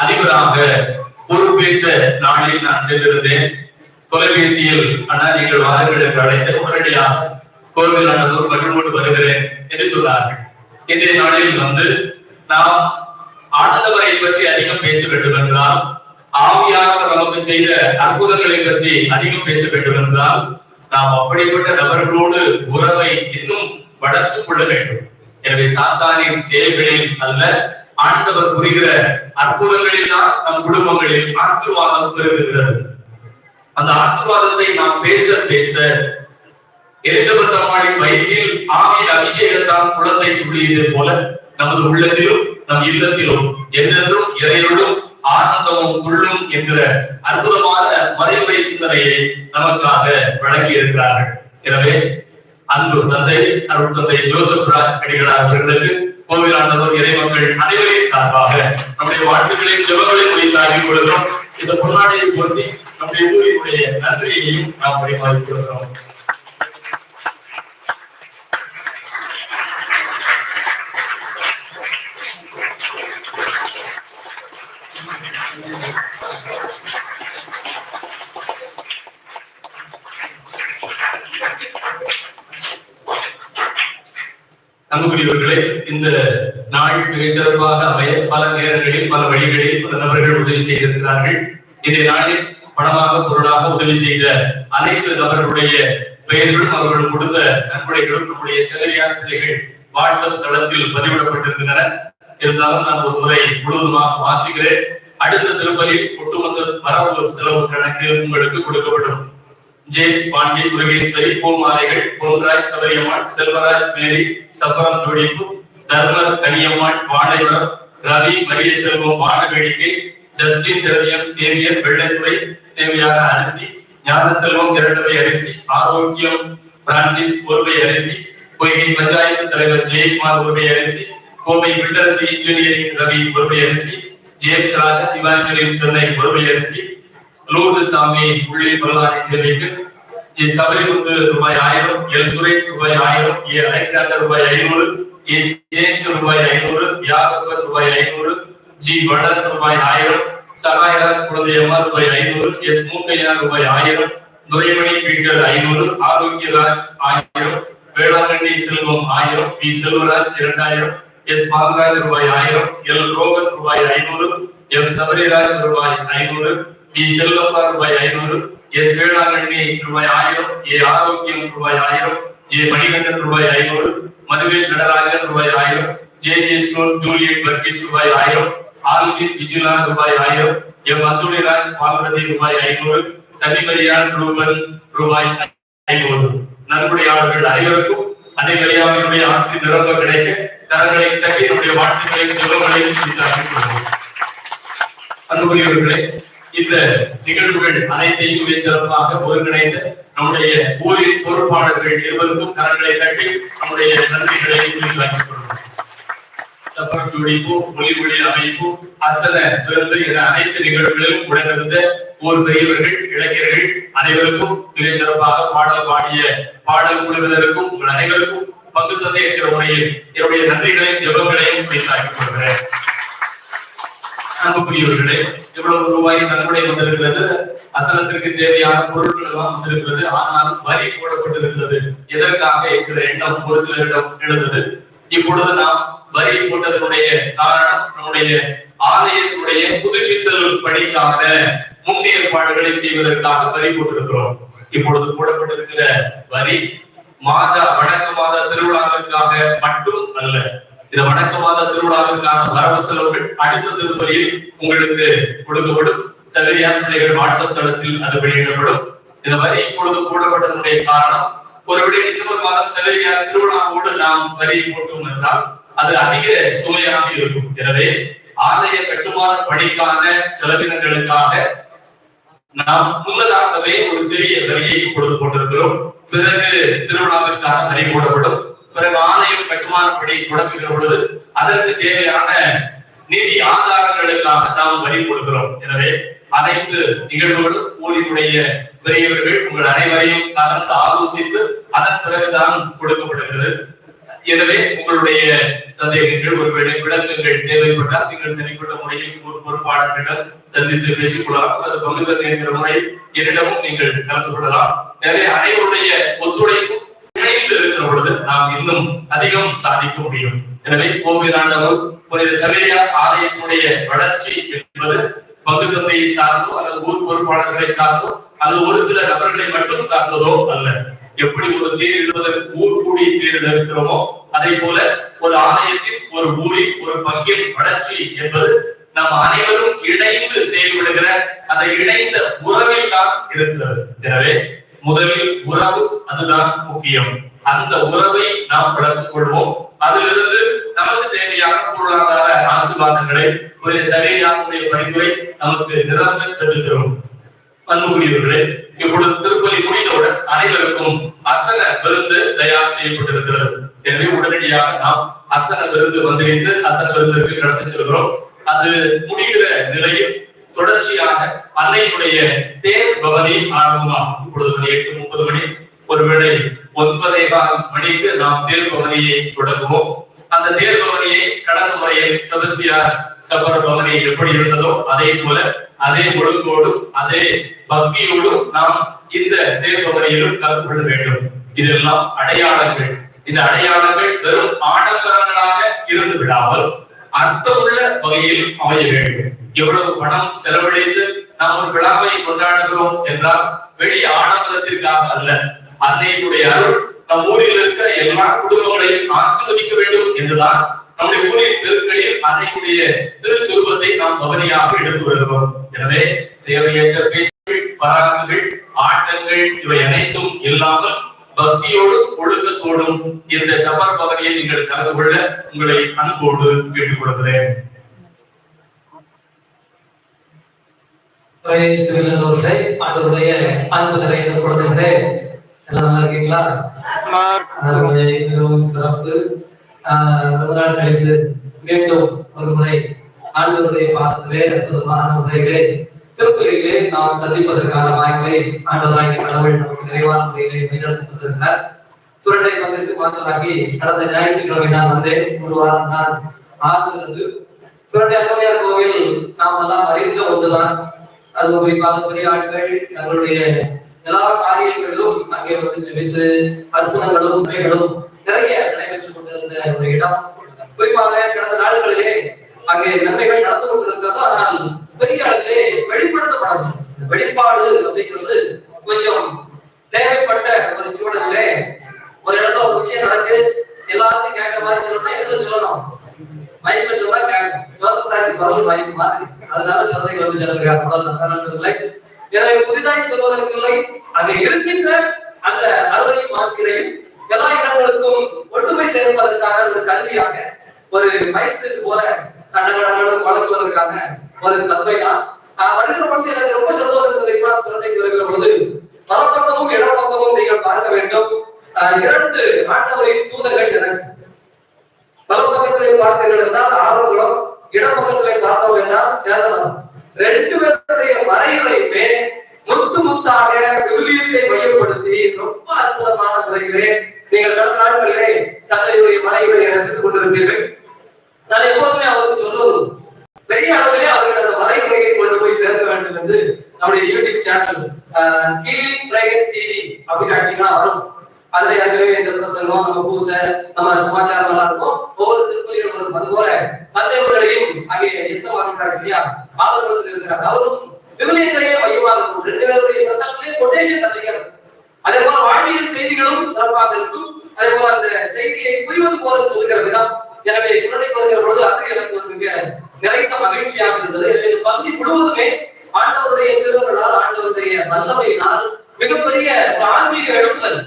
அதிபராக பொறுப்பேற்ற நாளில் நான் சென்றிருந்தேன் தொலைபேசியில் அண்ணா நீங்கள் வாருங்கள் என்று அழைத்து உடனடியாக கோவில் ஆனதோர் மகிழ்வோடு வருகிறேன் என்று சொன்னார்கள். இன்றைய நாளில் வந்து நாம் ஆண்டவரை பற்றி அதிகம் பேச வேண்டும் என்றால் ஆவியானவர் நமக்கு செய்த அற்புதங்களை பற்றி அதிகம் பேச வேண்டும் என்றால் நாம் அப்படிப்பட்ட நபர்களோடு உறவை இன்னும் வளர்த்துக் கொள்ள வேண்டும். எனவே சாத்தானின் செயல்களில் அல்ல ஆண்டவர் புரிகிற அற்புதங்களில் தான் நம் குடும்பங்களில் ஆசீர்வாதம் பெறுகிறது அந்த ஆசீர்வாதத்தை நாம் பேச பேச எலிசபெத் அம்மாளின் வயிற்றில் ஆவியின் அபிஷேகத்தால் குழந்தை துள்ளியது போல நமது உள்ளத்திலும் நம் இல்லத்திலும் என்றென்றும் இறைவனும் ஆனந்தமும் உள்ளும் என்கிற அற்புதமான மறைமுறை சிந்தனையை நமக்காக வழங்கி இருக்கிறார்கள் எனவே அன்பு தந்தை அருள் தந்தை ஜோசப் ராஜ் அடிகளார் அவர்களுக்கு கோவில் ஆண்டவர் இறைமக்கள் அனைவரின் சார்பாக நம்முடைய வாழ்த்துக்களையும் ஜெபங்களையும் வைத்தாகி கொள்கிறோம். இந்த பொன்னாடையை பொருத்தி நம்முடைய ஊரினுடைய நன்றியையும் நாம் பரிமாறிக் கொள்கிறோம். அன்புக்குரியவர்களே இந்த நாள் மிகச்சிறப்பாக அமைய பல நேரங்களில் பல வழிகளில் பல நபர்கள் உதவி செய்திருக்கிறார்கள். இந்த நாளில் பணமாக பொருளாக உதவி செய்த அனைத்து நபர்களுடைய பெயர்களும் அவர்கள் கொடுத்த நன்கொடைகளும் நம்முடைய சிறையார் பிள்ளைகள் வாட்ஸ்அப் தளத்தில் பதிவிடப்பட்டிருக்கின்றன. இருந்தாலும் நான் ஒரு முறை முழுவதுமாக வாசிக்கிறேன். அடுத்த திருப்பலில் ஒட்டுமொத்த வரவு செலவு கணக்கு உங்களுக்கு கொடுக்கப்படும். ஜேம்ஸ் பாண்டி முருகேஸ்வரி பூமாலைகள் பொன்ராய் சபரியம்மாள் செல்வராஜ் மேரி சப்பரம் ஜோடிப்பு தர்மர் கனியம்மாள் வாழைவரம் ரவி மரிய செல்வம் வானவேடிக்கை ஜஸ்டின் திரவியம் சேவியர் வெள்ளைத்துறை தேவையான அரிசி ஞான செல்வம் இரண்டவை அரிசி ஆரோக்கியம் பிரான்சிஸ் ஒருவை அரிசி பொய்கை பஞ்சாயத்து தலைவர் ஜெயக்குமார் ஒருவை அரிசி கோவை பில்டரசி இன்ஜினியரிங் ரவி ஒருவை அரிசி ஜேம்ஸ் ராஜா இவாஞ்சலின் சென்னை ஒருவை அரிசி லூர்து சாமியை உள்ளே பல்லாரி தேவைக்கு ஏ சபரிமுத்து ரூபாய் ஆயிரம் எல் சுரேஷ் ரூபாய் ஆயிரம் ஏ அலெக்சாண்டர் ரூபாய் ஐநூறு ஏ ஜேஷ் ரூபாய் ஐநூறு யாகப்பர் ரூபாய் ஐநூறு ஜி வடன் ரூபாய் ஆயிரம் சகாயராஜ் குழந்தையம்மா ரூபாய் ஐநூறு எஸ் மூக்கையா ரூபாய் ஆயிரம் துரைமணி பீட்டர் ஐநூறு ஆரோக்கியராஜ் ஆயிரம் வேளாங்கண்ணி செல்வம் ஆயிரம் பி செல்வராஜ் இரண்டாயிரம் எஸ் பாலராஜ் ரூபாய் ஆயிரம் எல் ரோகன் ரூபாய் ஐநூறு எம் சபரிராஜ் ரூபாய் ஐநூறு பி செல்லப்பா ரூபாய் ஐநூறு எஸ் வேளாங்கண்ணி ரூபாய் ஆயிரம் ஏ ஆரோக்கியம் ரூபாய் ஆயிரம் ஏ மணிகண்டன் ரூபாய் ஐநூறு மதுவேல் நடராஜன் ரூபாய் ஆயிரம் ஜே ஜே ஸ்டோர் ஜூலியட் பர்கீஸ் ரூபாய் ஆயிரம் ஆல்வின் விஜிலா ரூபாய் ஆயிரம் எம் அத்துணிராஜ் பால்வதி ரூபாய் ஐநூறு தனிமரியான் ரூபன் ரூபாய் ஐநூறு நன்கொடையாளர்கள் அனைவருக்கும் அதே கலியாவினுடைய ஆசிரியர் நிரம்ப கிடைக்க தரங்களை தட்டி நம்முடைய வாழ்த்துக்களையும் சுகங்களையும் உண்டாக்கிக் அன்புக்குரியவர்களே இந்த நிகழ்வுகள் அனைத்தையும் மிகச் சிறப்பாக ஒருங்கிணைந்த நம்முடைய ஊரின் பொறுப்பாளர்கள் இருவருக்கும் கரங்களை தட்டி நம்முடைய நன்றிகளை உரித்தாக்கிக் கொள்வோம். ஒளி ஒளி அசல விருந்து என அனைத்து நிகழ்வுகளிலும் உடனிருந்த ஊர் பெரியவர்கள் இளைஞர்கள் அனைவருக்கும் மிகச் சிறப்பாக பாடல் பாடிய பாடல் குழுவினருக்கும் உங்கள் அனைவருக்கும் பங்கு தந்தை இருக்கிற முறையில் என்னுடைய நன்றிகளையும் ஜெபங்களையும் உரித்தாக்கிக் கொள்கிறேன். அன்புக்குரியவர்களே இவ்வளவு ரூபாய் நன்கொடை வந்திருக்கிறது அசலத்திற்கு தேவையான பொருட்கள் எல்லாம் வந்திருக்கிறது ஆனாலும் வரி போடப்பட்டிருக்கிறது. எதற்காக என்கிற எண்ணம் ஒரு சிலரிடம் எழுந்தது. இப்பொழுது நாம் வரி போட்டதனுடைய காரணம் நம்முடைய ஆலயத்தினுடைய புதுப்பித்தல் பணிக்கான முன்னேற்பாடுகளை செய்வதற்காக வரி போட்டிருக்கிறோம். இப்பொழுது போடப்பட்டிருக்கிற வரி மாத வடக்கு மாத திருவிழாவிற்காக மட்டும் அல்ல இந்த வடக்கு மாத திருவிழாவிற்கான வரவு செலவுகள் அடுத்த திருப்பலியில் உங்களுக்கு கொடுக்கப்படும் சகரியார் பிள்ளைகள் வாட்ஸ்அப் தளத்தில் அது வெளியிடப்படும். இந்த வரி இப்பொழுது போடப்பட்டதனுடைய காரணம் ஒருபடி டிசம்பர் மாதம் சகரியார் திருவிழாவோடு நாம் வரி போட்டோம் என்றால் அது அதிக சுமையாக இருக்கும். எனவே ஆலய கட்டுமான பணிக்கான செலவினங்களுக்காக நாம் முன்னதாகவே ஒரு சிறிய வரியை இப்பொழுது போட்டிருக்கிறோம். பிறகு திருவிழாவிற்கான வரி போடப்படும். பிறகு ஆலயம் கட்டுமான பணி தொடங்குகிற பொழுது அதற்கு தேவையான நிதி ஆதாரங்களுக்காக நாம் வரி கொடுக்கிறோம். எனவே அனைத்து நிகழ்வுகளும் ஊரினுடைய பெரியவர்கள் உங்கள் அனைவரையும் கலந்து ஆலோசித்து அதன் பிறகுதான் கொடுக்கப்படுகிறது. எனவே உங்களுடைய சந்தேகங்கள் ஒருவேளை விளக்கங்கள் தேவைப்பட்டால் நீங்கள் தனிப்பட்ட முறையில் ஒரு பொறுப்பாளர்களிடம் சந்தித்து பேசிக் கொள்ளலாம் அல்லது பங்குதல் என்கிற முறையில் என்னிடமும் நீங்கள் கலந்து கொள்ளலாம். எனவே அனைவருடைய ஒத்துழைப்பும் இணைந்து இருக்கிற பொழுது நாம் இன்னும் அதிகம் சாதிக்க முடியும். எனவே கோவிலாண்டவர் புனித சபையார் ஆலயத்தினுடைய வளர்ச்சி என்பது பங்கு தந்தையை சார்ந்தோ அல்லது ஊர் பொறுப்பாளர்களை சார்ந்தோ அல்லது ஒரு சில நபர்களை மட்டும் சார்ந்ததோ அல்ல. எப்படி ஒரு தேரிடுவதற்கு ஊர் கூடி தேர் இருக்கிறோமோ அதே போல ஒரு ஆலயத்தின் ஒரு ஊரின் ஒரு பங்கின் வளர்ச்சி என்பது நாம் அனைவரும் இணைந்து செயல்படுகிற அந்த இணைந்த உறவை தான் இருக்கிறது. எனவே முதலில் உறவு அதுதான் முக்கியம். அந்த உறவை நாம் வளர்த்துக் கொள்வோம். அதிலிருந்து நமக்கு தேவையான பொருளாதார ஆசீர்வாதங்களை ஒரு சரியானுடைய பரிந்துரை நமக்கு நிரந்தர பெற்றுத்தரும். அன்புக்குரியவர்களே இப்பொழுது திருப்பலி முடிந்தவுடன் அனைவருக்கும் அசன விருந்து தயார் செய்யப்பட்டிருக்கிறது. எனவே உடனடியாக நாம் அசன விருந்து வந்திருந்து அசன விருந்திற்கு கடந்து செல்கிறோம். அது முடிகிற நிலையில் தொடர்ச்சியாக அன்னையுடைய தேர் பவனி ஆரம்பமாகும். இப்பொழுது மணி எட்டு முப்பது மணி. ஒருவேளை ஒன்பதே கால் மணிக்கு நாம் தேர் பவனியை தொடங்குவோம். அந்த தேர் பவனியை கடந்த முறையில் செபஸ்தியார் சபர பவனி எப்படி இருந்ததோ அதே போல அதே ஒழுங்கோடும் அதே பக்தியோடும் நாம் இந்த தேர் பவனியிலும் கலந்து கொள்ள வேண்டும். இதெல்லாம் அடையாளங்கள். இந்த அடையாளங்கள் வெறும் ஆடம்பரங்களாக இருந்து விடாமல் அர்த்தமுள்ள வகையில் அமைய வேண்டும். எவ்வளவு பணம் செலவழித்து நாம் ஒரு விழாவை கொண்டாடுகிறோம் என்றால் வெளி ஆடம்பரத்திற்காக அல்ல. அன்னையினுடைய அருள் நம் ஊரில் இருக்கிற எல்லா குடும்பங்களையும் ஆசீர்வதிக்க வேண்டும் என்றுதான் நம்முடைய ஊரின் தெருக்களில் அன்னையுடைய திருச்சுருவத்தை நாம் கவனியாக எடுத்து வருகிறோம். எனவே தேவையற்ற பேச்சுகள் பராக்குகள் ஆட்டங்கள் இவை அனைத்தும் இல்லாமல் பக்தியோடும் ஒழுக்கத்தோடும் இந்த சபர் பகுதியை நீங்கள் கலந்து கொள்ள உங்களை அன்போடு கேட்டுக் கொள்கிறேன் பிரேசுவில்லோர்களே அன்பு நிறைந்த குழந்தைகளே எல்லாம் நல்லா இருக்கீங்களா? மிகவும் சிறப்பு. ஆஹ் ரொம்ப நாள் கழித்து மீண்டும் ஒரு முறை ஆண்டவருடைய பாதத்திலே அற்புதமான முறையிலே திருப்பலியிலே நாம் சந்திப்பதற்கான வாய்ப்பை ஆண்டவராகிய கடவுள் நமக்கு நிறைவான முறையிலே வழிநடத்தி சுரண்டை பங்கிற்கு மாற்றலாகி கடந்த ஞாயிற்றுக்கிழமை நான் வந்தேன். ஒரு வாரம் தான் ஆகிறது சுரண்டை கோவில் நாம் எல்லாம் அறிந்த ஒன்றுதான். அது குறிப்பாக பெரிய ஆட்கள் தங்களுடைய எல்லா காரியங்களிலும் அங்கே வந்து ஜெபித்து அற்புதங்களும் உண்மைகளும் நிறைய நடைபெற்றுக் கொண்டிருந்த ஒரு இடம். குறிப்பாக கடந்த நாட்களிலே அங்கே நன்மைகள் நடந்து கொண்டிருக்கிறது. ஆனால் பெரிய அளவிலே வெளிப்படுத்தப்படவில்லை. இந்த வெளிப்பாடு அப்படிங்கிறது கொஞ்சம் தேவைப்பட்ட ஒரு சூழலிலே ஒரு இடத்துல ஒரு விஷயம் நடக்கு எல்லாத்தையும் கேட்கிற மாதிரி சொல்லணும்னா எதுல சொல்லணும்? மைக்ல சொன்னா ஜோசப் ராஜ் பரவல் வாய்ப்பு மாதிரி அதனால சொல்றதை வந்து சொல்லுகிறார் முதல் எனவே புதிதாய் சொல்வதற்கில்லை அங்க இருக்கின்ற அந்த அறுவையும் ஆசிரியரையும் எல்லா இடங்களுக்கும் ஒற்றுமை சேர்ப்பதற்காக ஒரு கல்வியாக ஒரு மைண்ட் செட் போல கடகடங்களும் வளர்த்துவதற்காக ஒரு தன்மை தான். வருகிற பொழுது எனக்கு ரொம்ப சந்தோஷம் தெரியுமா சொல்றதை வருகிற பொழுது வலப்பக்கமும் இடப்பக்கமும் நீங்கள் பார்க்க வேண்டும். இரண்டு ஆண்டவரின் தூதர்கள் எனக்கு வலப்பக்கத்திலே பார்த்தீர்கள் என்றால் ஆரோக்கியம் இடப்பக்கத்திலே பார்த்தோம் என்றால் சேதனம் ரெண்டு பேருடைய மறைகளையுமே முத்து முத்தாக துல்லியத்தை மையப்படுத்தி ரொம்ப அற்புதமான முறையிலே நீங்கள் கடந்த நாட்களிலே தங்களுடைய மறைகளை ரசித்துக் கொண்டிருப்பீர்கள். நான் எப்போதுமே அவருக்கு சொல்வது பெரிய அளவிலே அவர்கள் அந்த மறைமுறையை கொண்டு போய் சேர்க்க வேண்டும் என்று நம்முடைய யூடியூப் சேனல் கீழி பிரேயர் டிவி அப்படின்னு அடிச்சீங்கன்னா வரும். அதுல ஏற்கனவே இந்த பிரசங்கம் நம்ம பூசை நம்ம சமாச்சாரம் எல்லாம் இருக்கும். ஒவ்வொரு திருப்பதியும் வரும் அதுபோல தந்தைவர்களையும் அங்கே எஸ்எம் இருக்கிறார் இல்லையா? ஆதரவு இருக்கிறார் அவரும் விவிலியத்திலேயே மையமாக இருக்கும் ரெண்டு பேருடைய பிரசங்கத்திலே கொட்டேஷன் தந்திக்கிறது அதே போல வாழ்வியல் செய்திகளும் சிறப்பாக இருக்கும். அதே போல அந்த செய்தியை புரிவது போல சொல்லுகிற விதம். எனவே இரண்டை வருகிற பொழுது அது எனக்கு ஒரு மிக நிறைந்த மகிழ்ச்சியாக இருந்தது. இந்த பகுதி முழுவதுமே ஆண்டவருடைய திருவர்களால் ஆண்டவருடைய வல்லமையினால் மிகப்பெரிய ஆன்மீக எழுப்புதல்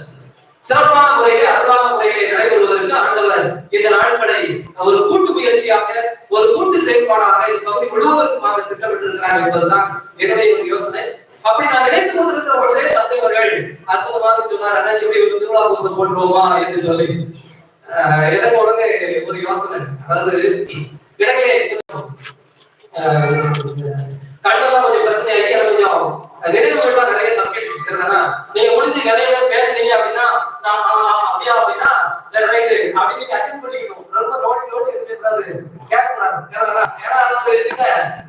சிறப்பான முறையிலே அருளான முறையிலே நடைபெறுவதற்கு ஆண்டவர் இந்த நாட்களை ஒரு கூட்டு முயற்சியாக ஒரு கூட்டு செயல்பாடாக இந்த பகுதி முழுவதற்குமாக திட்டமிட்டிருக்கிறார் என்பதுதான் என்னுடைய ஒரு யோசனை. அப்படி நான் நினைத்து கொண்டிருக்கிற பொழுதே தந்தைவர்கள் அற்புதமாக சொன்னார் அண்ணா இப்படி ஒரு திருவிழா பூசை போட்டுருவோமா? என்று சொல்லி. ஆஹ் எனக்கு உடனே ஒரு யோசனை. அதாவது இடையிலே கண்டெல்லாம் கொஞ்சம் பிரச்சனை ஐயா கொஞ்சம் நினைவுகள்லாம் நிறைய தப்பிடுச்சு இருக்கிறதுனா நீங்க முடிஞ்சு நிறைய பேர் பேசுனீங்க அப்படின்னா நான் அப்படியா அப்படின்னா சரி ரைட்டு அப்படின்னு நீங்க அட்ஜஸ்ட் பண்ணிக்கணும். ரொம்ப நோட்டி நோட்டி இருக்கக்கூடாது கேட்கக்கூடாது. ஏன்னா அது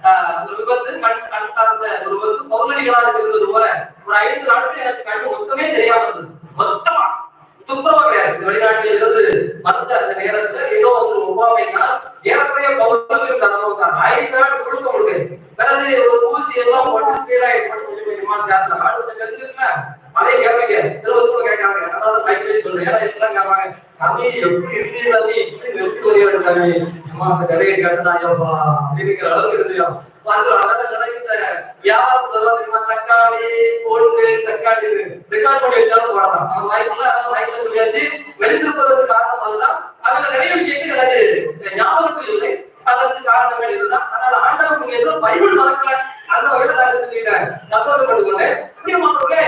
ஆஹ், ஒரு விபத்து கண் கண் சார்ந்த ஒரு விபத்து பௌர்ணமிகளாக இருந்தது போல ஒரு ஐந்து நாட்கள் எனக்கு கண்ணு மொத்தமே தெரியாம இருந்தது. மொத்தமா. துப்புரவா கிடையாது இந்த வெளிநாட்டில் இருந்து வந்த அந்த நேரத்துல ஏதோ ஒரு ஒவ்வாமையினால் ஏறக்குறைய பௌர்ணமி தரணும் தான் ஆயிரத்தி நாள் கொடுக்க முடியும் பிறகு ஒரு ஊசி எல்லாம் போட்டு ஸ்டீராய்டு போட்டு கொஞ்சம் கொஞ்சமா தேர்தல் ஆடு கொஞ்சம் தெரிஞ்சிருக்கல அதே கேட்பீங்க. திருவத்தூர் கேட்கறாங்க. அதாவது கைப்பேசி சொல்றேன். ஏன்னா இதெல்லாம் கேட்பாங்க. தம்பி எப்படி இருக்கு தம்பி? இப்படி வெற்றி வருகிறது தம்பி அம்மா அந்த கடையை கேட்டா ஐயோப்பா அப்படிங்கிற அளவுக்கு இருந்தியா வந்து அதான் கிடைக்கிற வியாபாரத்துல எல்லாம் தெரியுமா தக்காளி கோழுங்கு தக்காளி ரெக்கார்ட் பண்ணி வச்சாலும் போடலாம். அவங்க வாய்ப்புல அதான் வாய்ப்புல சொல்லியாச்சு. வெளிந்திருப்பதற்கு காரணம் அதுதான். அதுல நிறைய விஷயங்கள் எனக்கு ஞாபகத்தில் இல்லை. அதற்கு காரணங்கள் இதுதான். ஆனால் ஆண்டவன் நீங்க பைபிள் மறக்கல அந்த வகையில நான் செஞ்சுக்கிட்டேன் சந்தோஷப்பட்டு கொண்டேன் பிரியமானவர்களே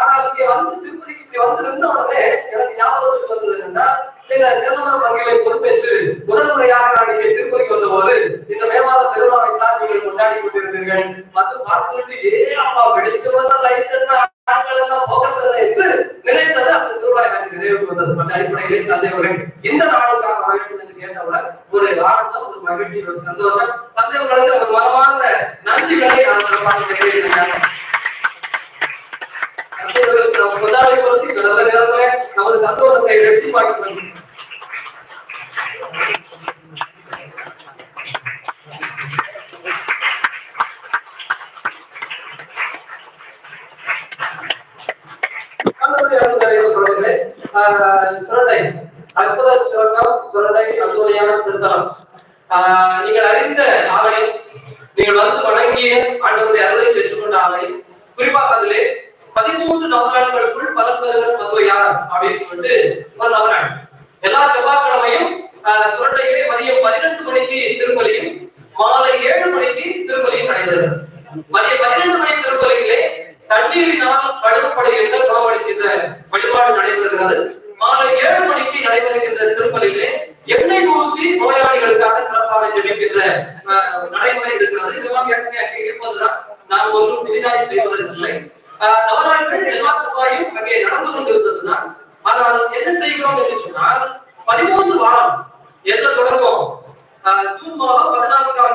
ஆனால் இங்க வந்து திருப்பதிக்கு இங்க வந்து நின்ற உடனே எனக்கு ஞாபகத்துக்கு வந்தது என்றால் சில சிறந்த பங்கிலை பொறுப்பேற்று முதல் முறையாக நான் இங்கே திருப்பதிக்கு வந்த போது இந்த மே மாத திருவிழாவை தான் நீங்கள் கொண்டாடி கொண்டிருந்தீர்கள். மற்றும் பார்த்துவிட்டு ஏ அப்பா வெளிச்சம் லைட் ஆண்கள் எல்லாம் போகஸ் என்று நினைத்தது அந்த திருவிழா எனக்கு நினைவுக்கு வந்தது. அந்த அடிப்படையிலே தந்தையவர்கள் இந்த நாளுக்காக வர வேண்டும் என்று கேட்டவுடன் ஒரு ஆனந்தம் ஒரு மகிழ்ச்சி ஒரு சந்தோஷம் தந்தையவர்களுக்கு ஒரு மனமார்ந்த நன்றிகளை நான் பார்க்கிறேன் தந்தையவர்களுக்கு நம்ம இந்த நல்ல நேரத்துல நமது சந்தோஷத்தை ரெட்டிப்பாக்கி கொள்கிறோம் ஆஹ், அற்புத சுரங்கம் சுரண்டை அசூரியான திருத்தலம் ஆஹ், நீங்கள் அறிந்த ஆலயம். நீங்கள் வந்து வணங்கிய ஆண்டவருடைய அருளை பெற்றுக்கொண்ட ஆலயம். குறிப்பாக அதிலே பதிமூன்று நவநாட்களுக்குள் பலன் பெறுவர் மதுவையார் அப்படின்னு சொல்லிட்டு ஒரு நவநாள் எல்லா செவ்வாய்க்கிழமையும் ஆஹ், சுரண்டையிலே மதியம் பன்னிரண்டு மணிக்கு திருப்பலியும் மாலை ஏழு மணிக்கு திருப்பலியும் நடைபெறுகிறது. மதியம் பன்னிரண்டு மணி திருப்பலியிலே தண்ணீரினால் கழுவப்படுகின்ற குணமளிக்கின்ற வழிபாடு நடைபெறுகிறது. மாலை ஏழு மணிக்கு நடைபெறுகின்ற திருப்பலியிலே எண்ணெய் பூசி நோயாளிகளுக்காக சிறப்பாக ஜெபிக்கின்ற நடைமுறை இருக்கிறது. இதெல்லாம் ஏற்கனவே அங்கே இருப்பதுதான். நான் ஒன்றும் புதிதாக செய்வதற்கில்லை நவநாட்கள் எல்லா செவ்வாயும் அங்கே நடந்து கொண்டிருந்ததுதான். ஆனால் என்ன செய்கிறோம் என்று சொன்னால் பதிமூன்று வாரம் எதுல தொடர்போம் ஆஹ், ஜூன் மாதம் பதினான்காம்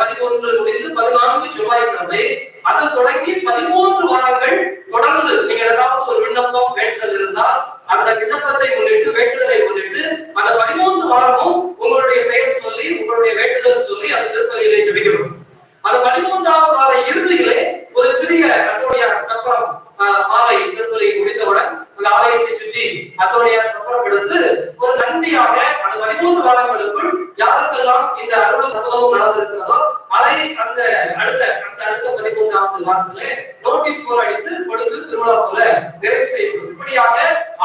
பதிமூன்று முடிந்து பதினான்கு செவ்வாய்க்கிழமை அது தொடங்கி பதிமூன்று வாரங்கள் தொடர்ந்து நீங்கள் ஏதாவது ஒரு விண்ணப்பம் வேண்டுதல் இருந்தால் அந்த விண்ணப்பத்தை முன்னிட்டு வேண்டுதலை முன்னிட்டு அந்த பதிமூன்று வாரமும் உங்களுடைய பெயர் சொல்லி உங்களுடைய வேண்டுதல் சொல்லி அந்த திருப்பதியிலே ஜபிக்கப்படும். அந்த பதிமூன்றாவது வார இறுதியிலே ஒரு சிறிய கத்தோடைய சக்கரம் ஆஹ், மாலை திருப்பலி முடித்தவுடன் அந்த ஆலயத்தை சுற்றி கத்தோடைய சக்கரம் எடுத்து ஒரு நன்றியாக அந்த பதிமூன்று காலங்களுக்குள் யாருக்கெல்லாம் இந்த அருள் சம்பவம் நடந்திருக்கிறதோ அதை அந்த அடுத்த அந்த அடுத்த பதிமூன்றாவது வாரத்திலே நோட்டீஸ் போர் அடித்து கொடுத்து திருவிழாவுல நிறைவு செய்யப்படும். இப்படியாக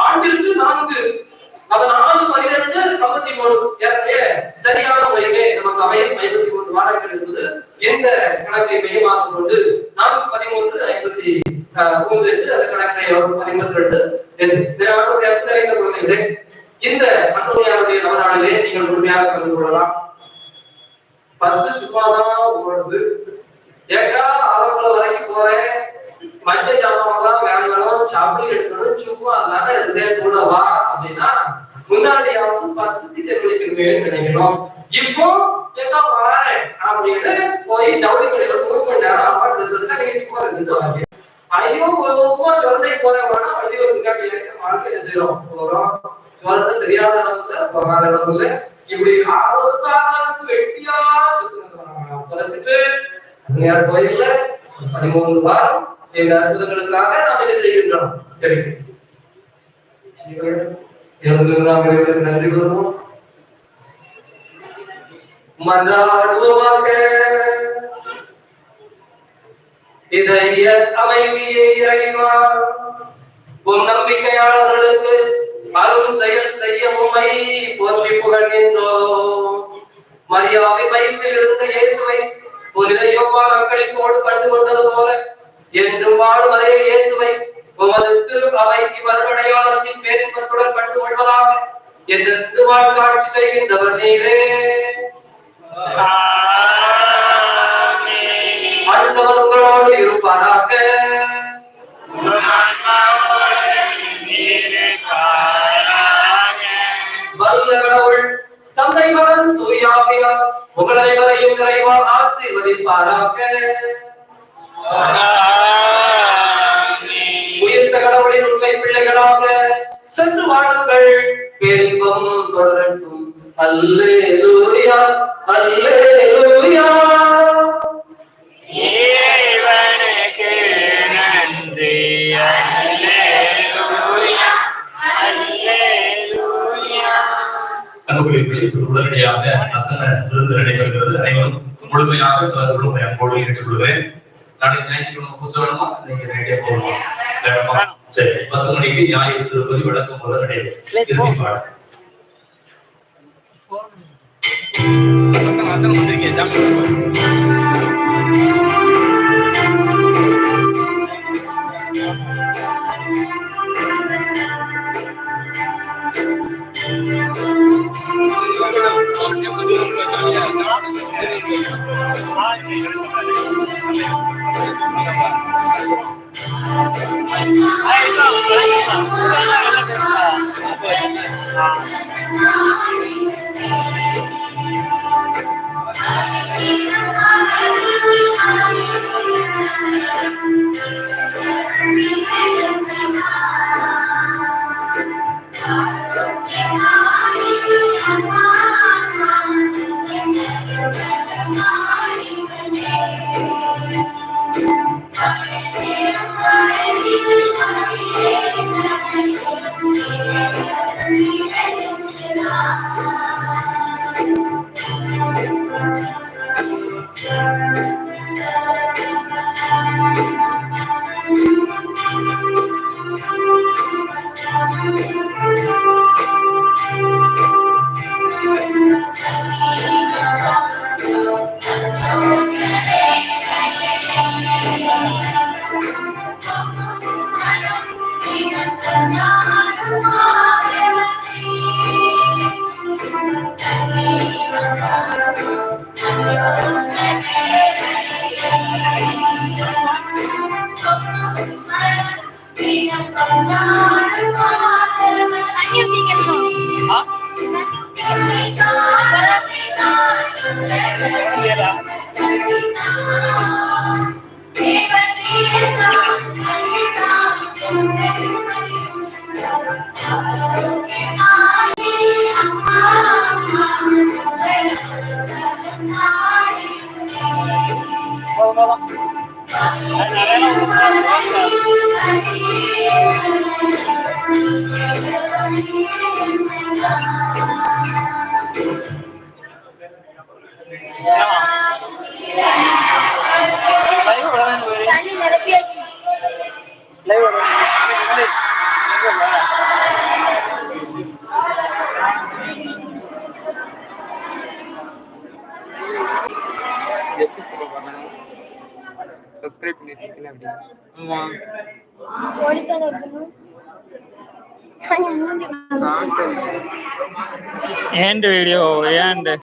ஆண்டிற்கு நான்கு அது நாலு பன்னிரெண்டு ஐம்பத்தி மூணு ஏற்கனவே சரியான முறையிலே நமக்கு அவையில் ஐம்பத்தி மூன்று வாரங்கள் என்பது எந்த கணக்கை மையமாக கொண்டு நானூத்தி பதிமூன்று ஐம்பத்தி மூன்று என்று அந்த கணக்கை ஐம்பத்தி ரெண்டு நிறைந்த குழந்தைகளே இந்த அந்தோனியாருடைய நவநாளிலே நீங்கள் முழுமையாக கலந்து கொள்ளலாம். பஸ் சும்மாதான் ஓடுது. ஏக்கா ஆரம்பல வரைக்கும் போறேன் மஞ்சள் ஜாமான்லாம் வேணும் சாப்பிட்டு எடுக்கணும் சும்மா தானே இருந்தேன் கூட வா அப்படின்னா முன்னாடியாவது பஸ்ஸுக்கு செலவழிக்கணுமே நினைக்கணும். இப்போ ஏக்கா பாறேன் அப்படின்னு போய் ஜவுளி கடையில மூணு மணி நேரம் அப்பா ட்ரெஸ் நீங்க சும்மா வண்டியில முன்னாடி வாழ்க்கை செய்யறோம் போறோம் போகாத இப்படி ஆரோத்தாளுக்கு வெட்டியா குறைச்சிட்டு அந்நியார் கோயில்ல பதிமூணு வாரம் எங்க அற்புதங்களுக்காக நாம் இதை செய்கின்றோம்? சரி நன்றி கூறுவோம். மன்றாடுவோமாக இதய அமைதியை இறைவா. உன் நம்பிக்கையாளர்களுக்கு அரும் செயல் செய்ய உண்மை போற்றி புகழ்கின்றோம். மரியாதை பயிற்சியில் இருந்த இயேசுவை புனித யோவா மக்களிப்போடு கண்டு கொண்டது போல என்று வாழும் அதே இயேசுவை உமது திரு அவை இவ்வருடையாளத்தின் பேரின்பத்துடன் கண்டு கொள்வதாக என்று வாழ்க்காட்சி செய்கின்றவர் நீரே. அடுத்தவர் உங்களோடு இருப்பாராக வல்ல கடவுள் தந்தை மகன் தூயாவியா உங்கள் அனைவரையும் நிறைவாக ஆசீர்வதிப்பாராக. உயர்ந்த கடவுளின் உண்மை பிள்ளைகளாக சென்று வாழுங்கள். பேரின்பம் தொடரட்டும். அல்லேலூயா அல்லேலூயா. இறைவனுக்கு நன்றி. அல்லேலூயா அல்லேலூயா. இப்போது உடனடியாக அசன விருந்து நடைபெறுகிறது. அனைவரும் முழுமையாக கலந்து கொள்ளும் அன்போடு கேட்டுக்கொள்கிறேன் நாளைக்கு ஞாயிற்றுக்கிழமை பூச வேணுமா நீங்க ரெடியா போகணும்? வேணுமா? சரி பத்து மணிக்கு ஞாயிறு திருப்பதி விளக்கம் போல நடைபெறும். திருப்பி பாடு வசனம் வசனம் வந்திருக்கேன் ஜாமீன் ஆ?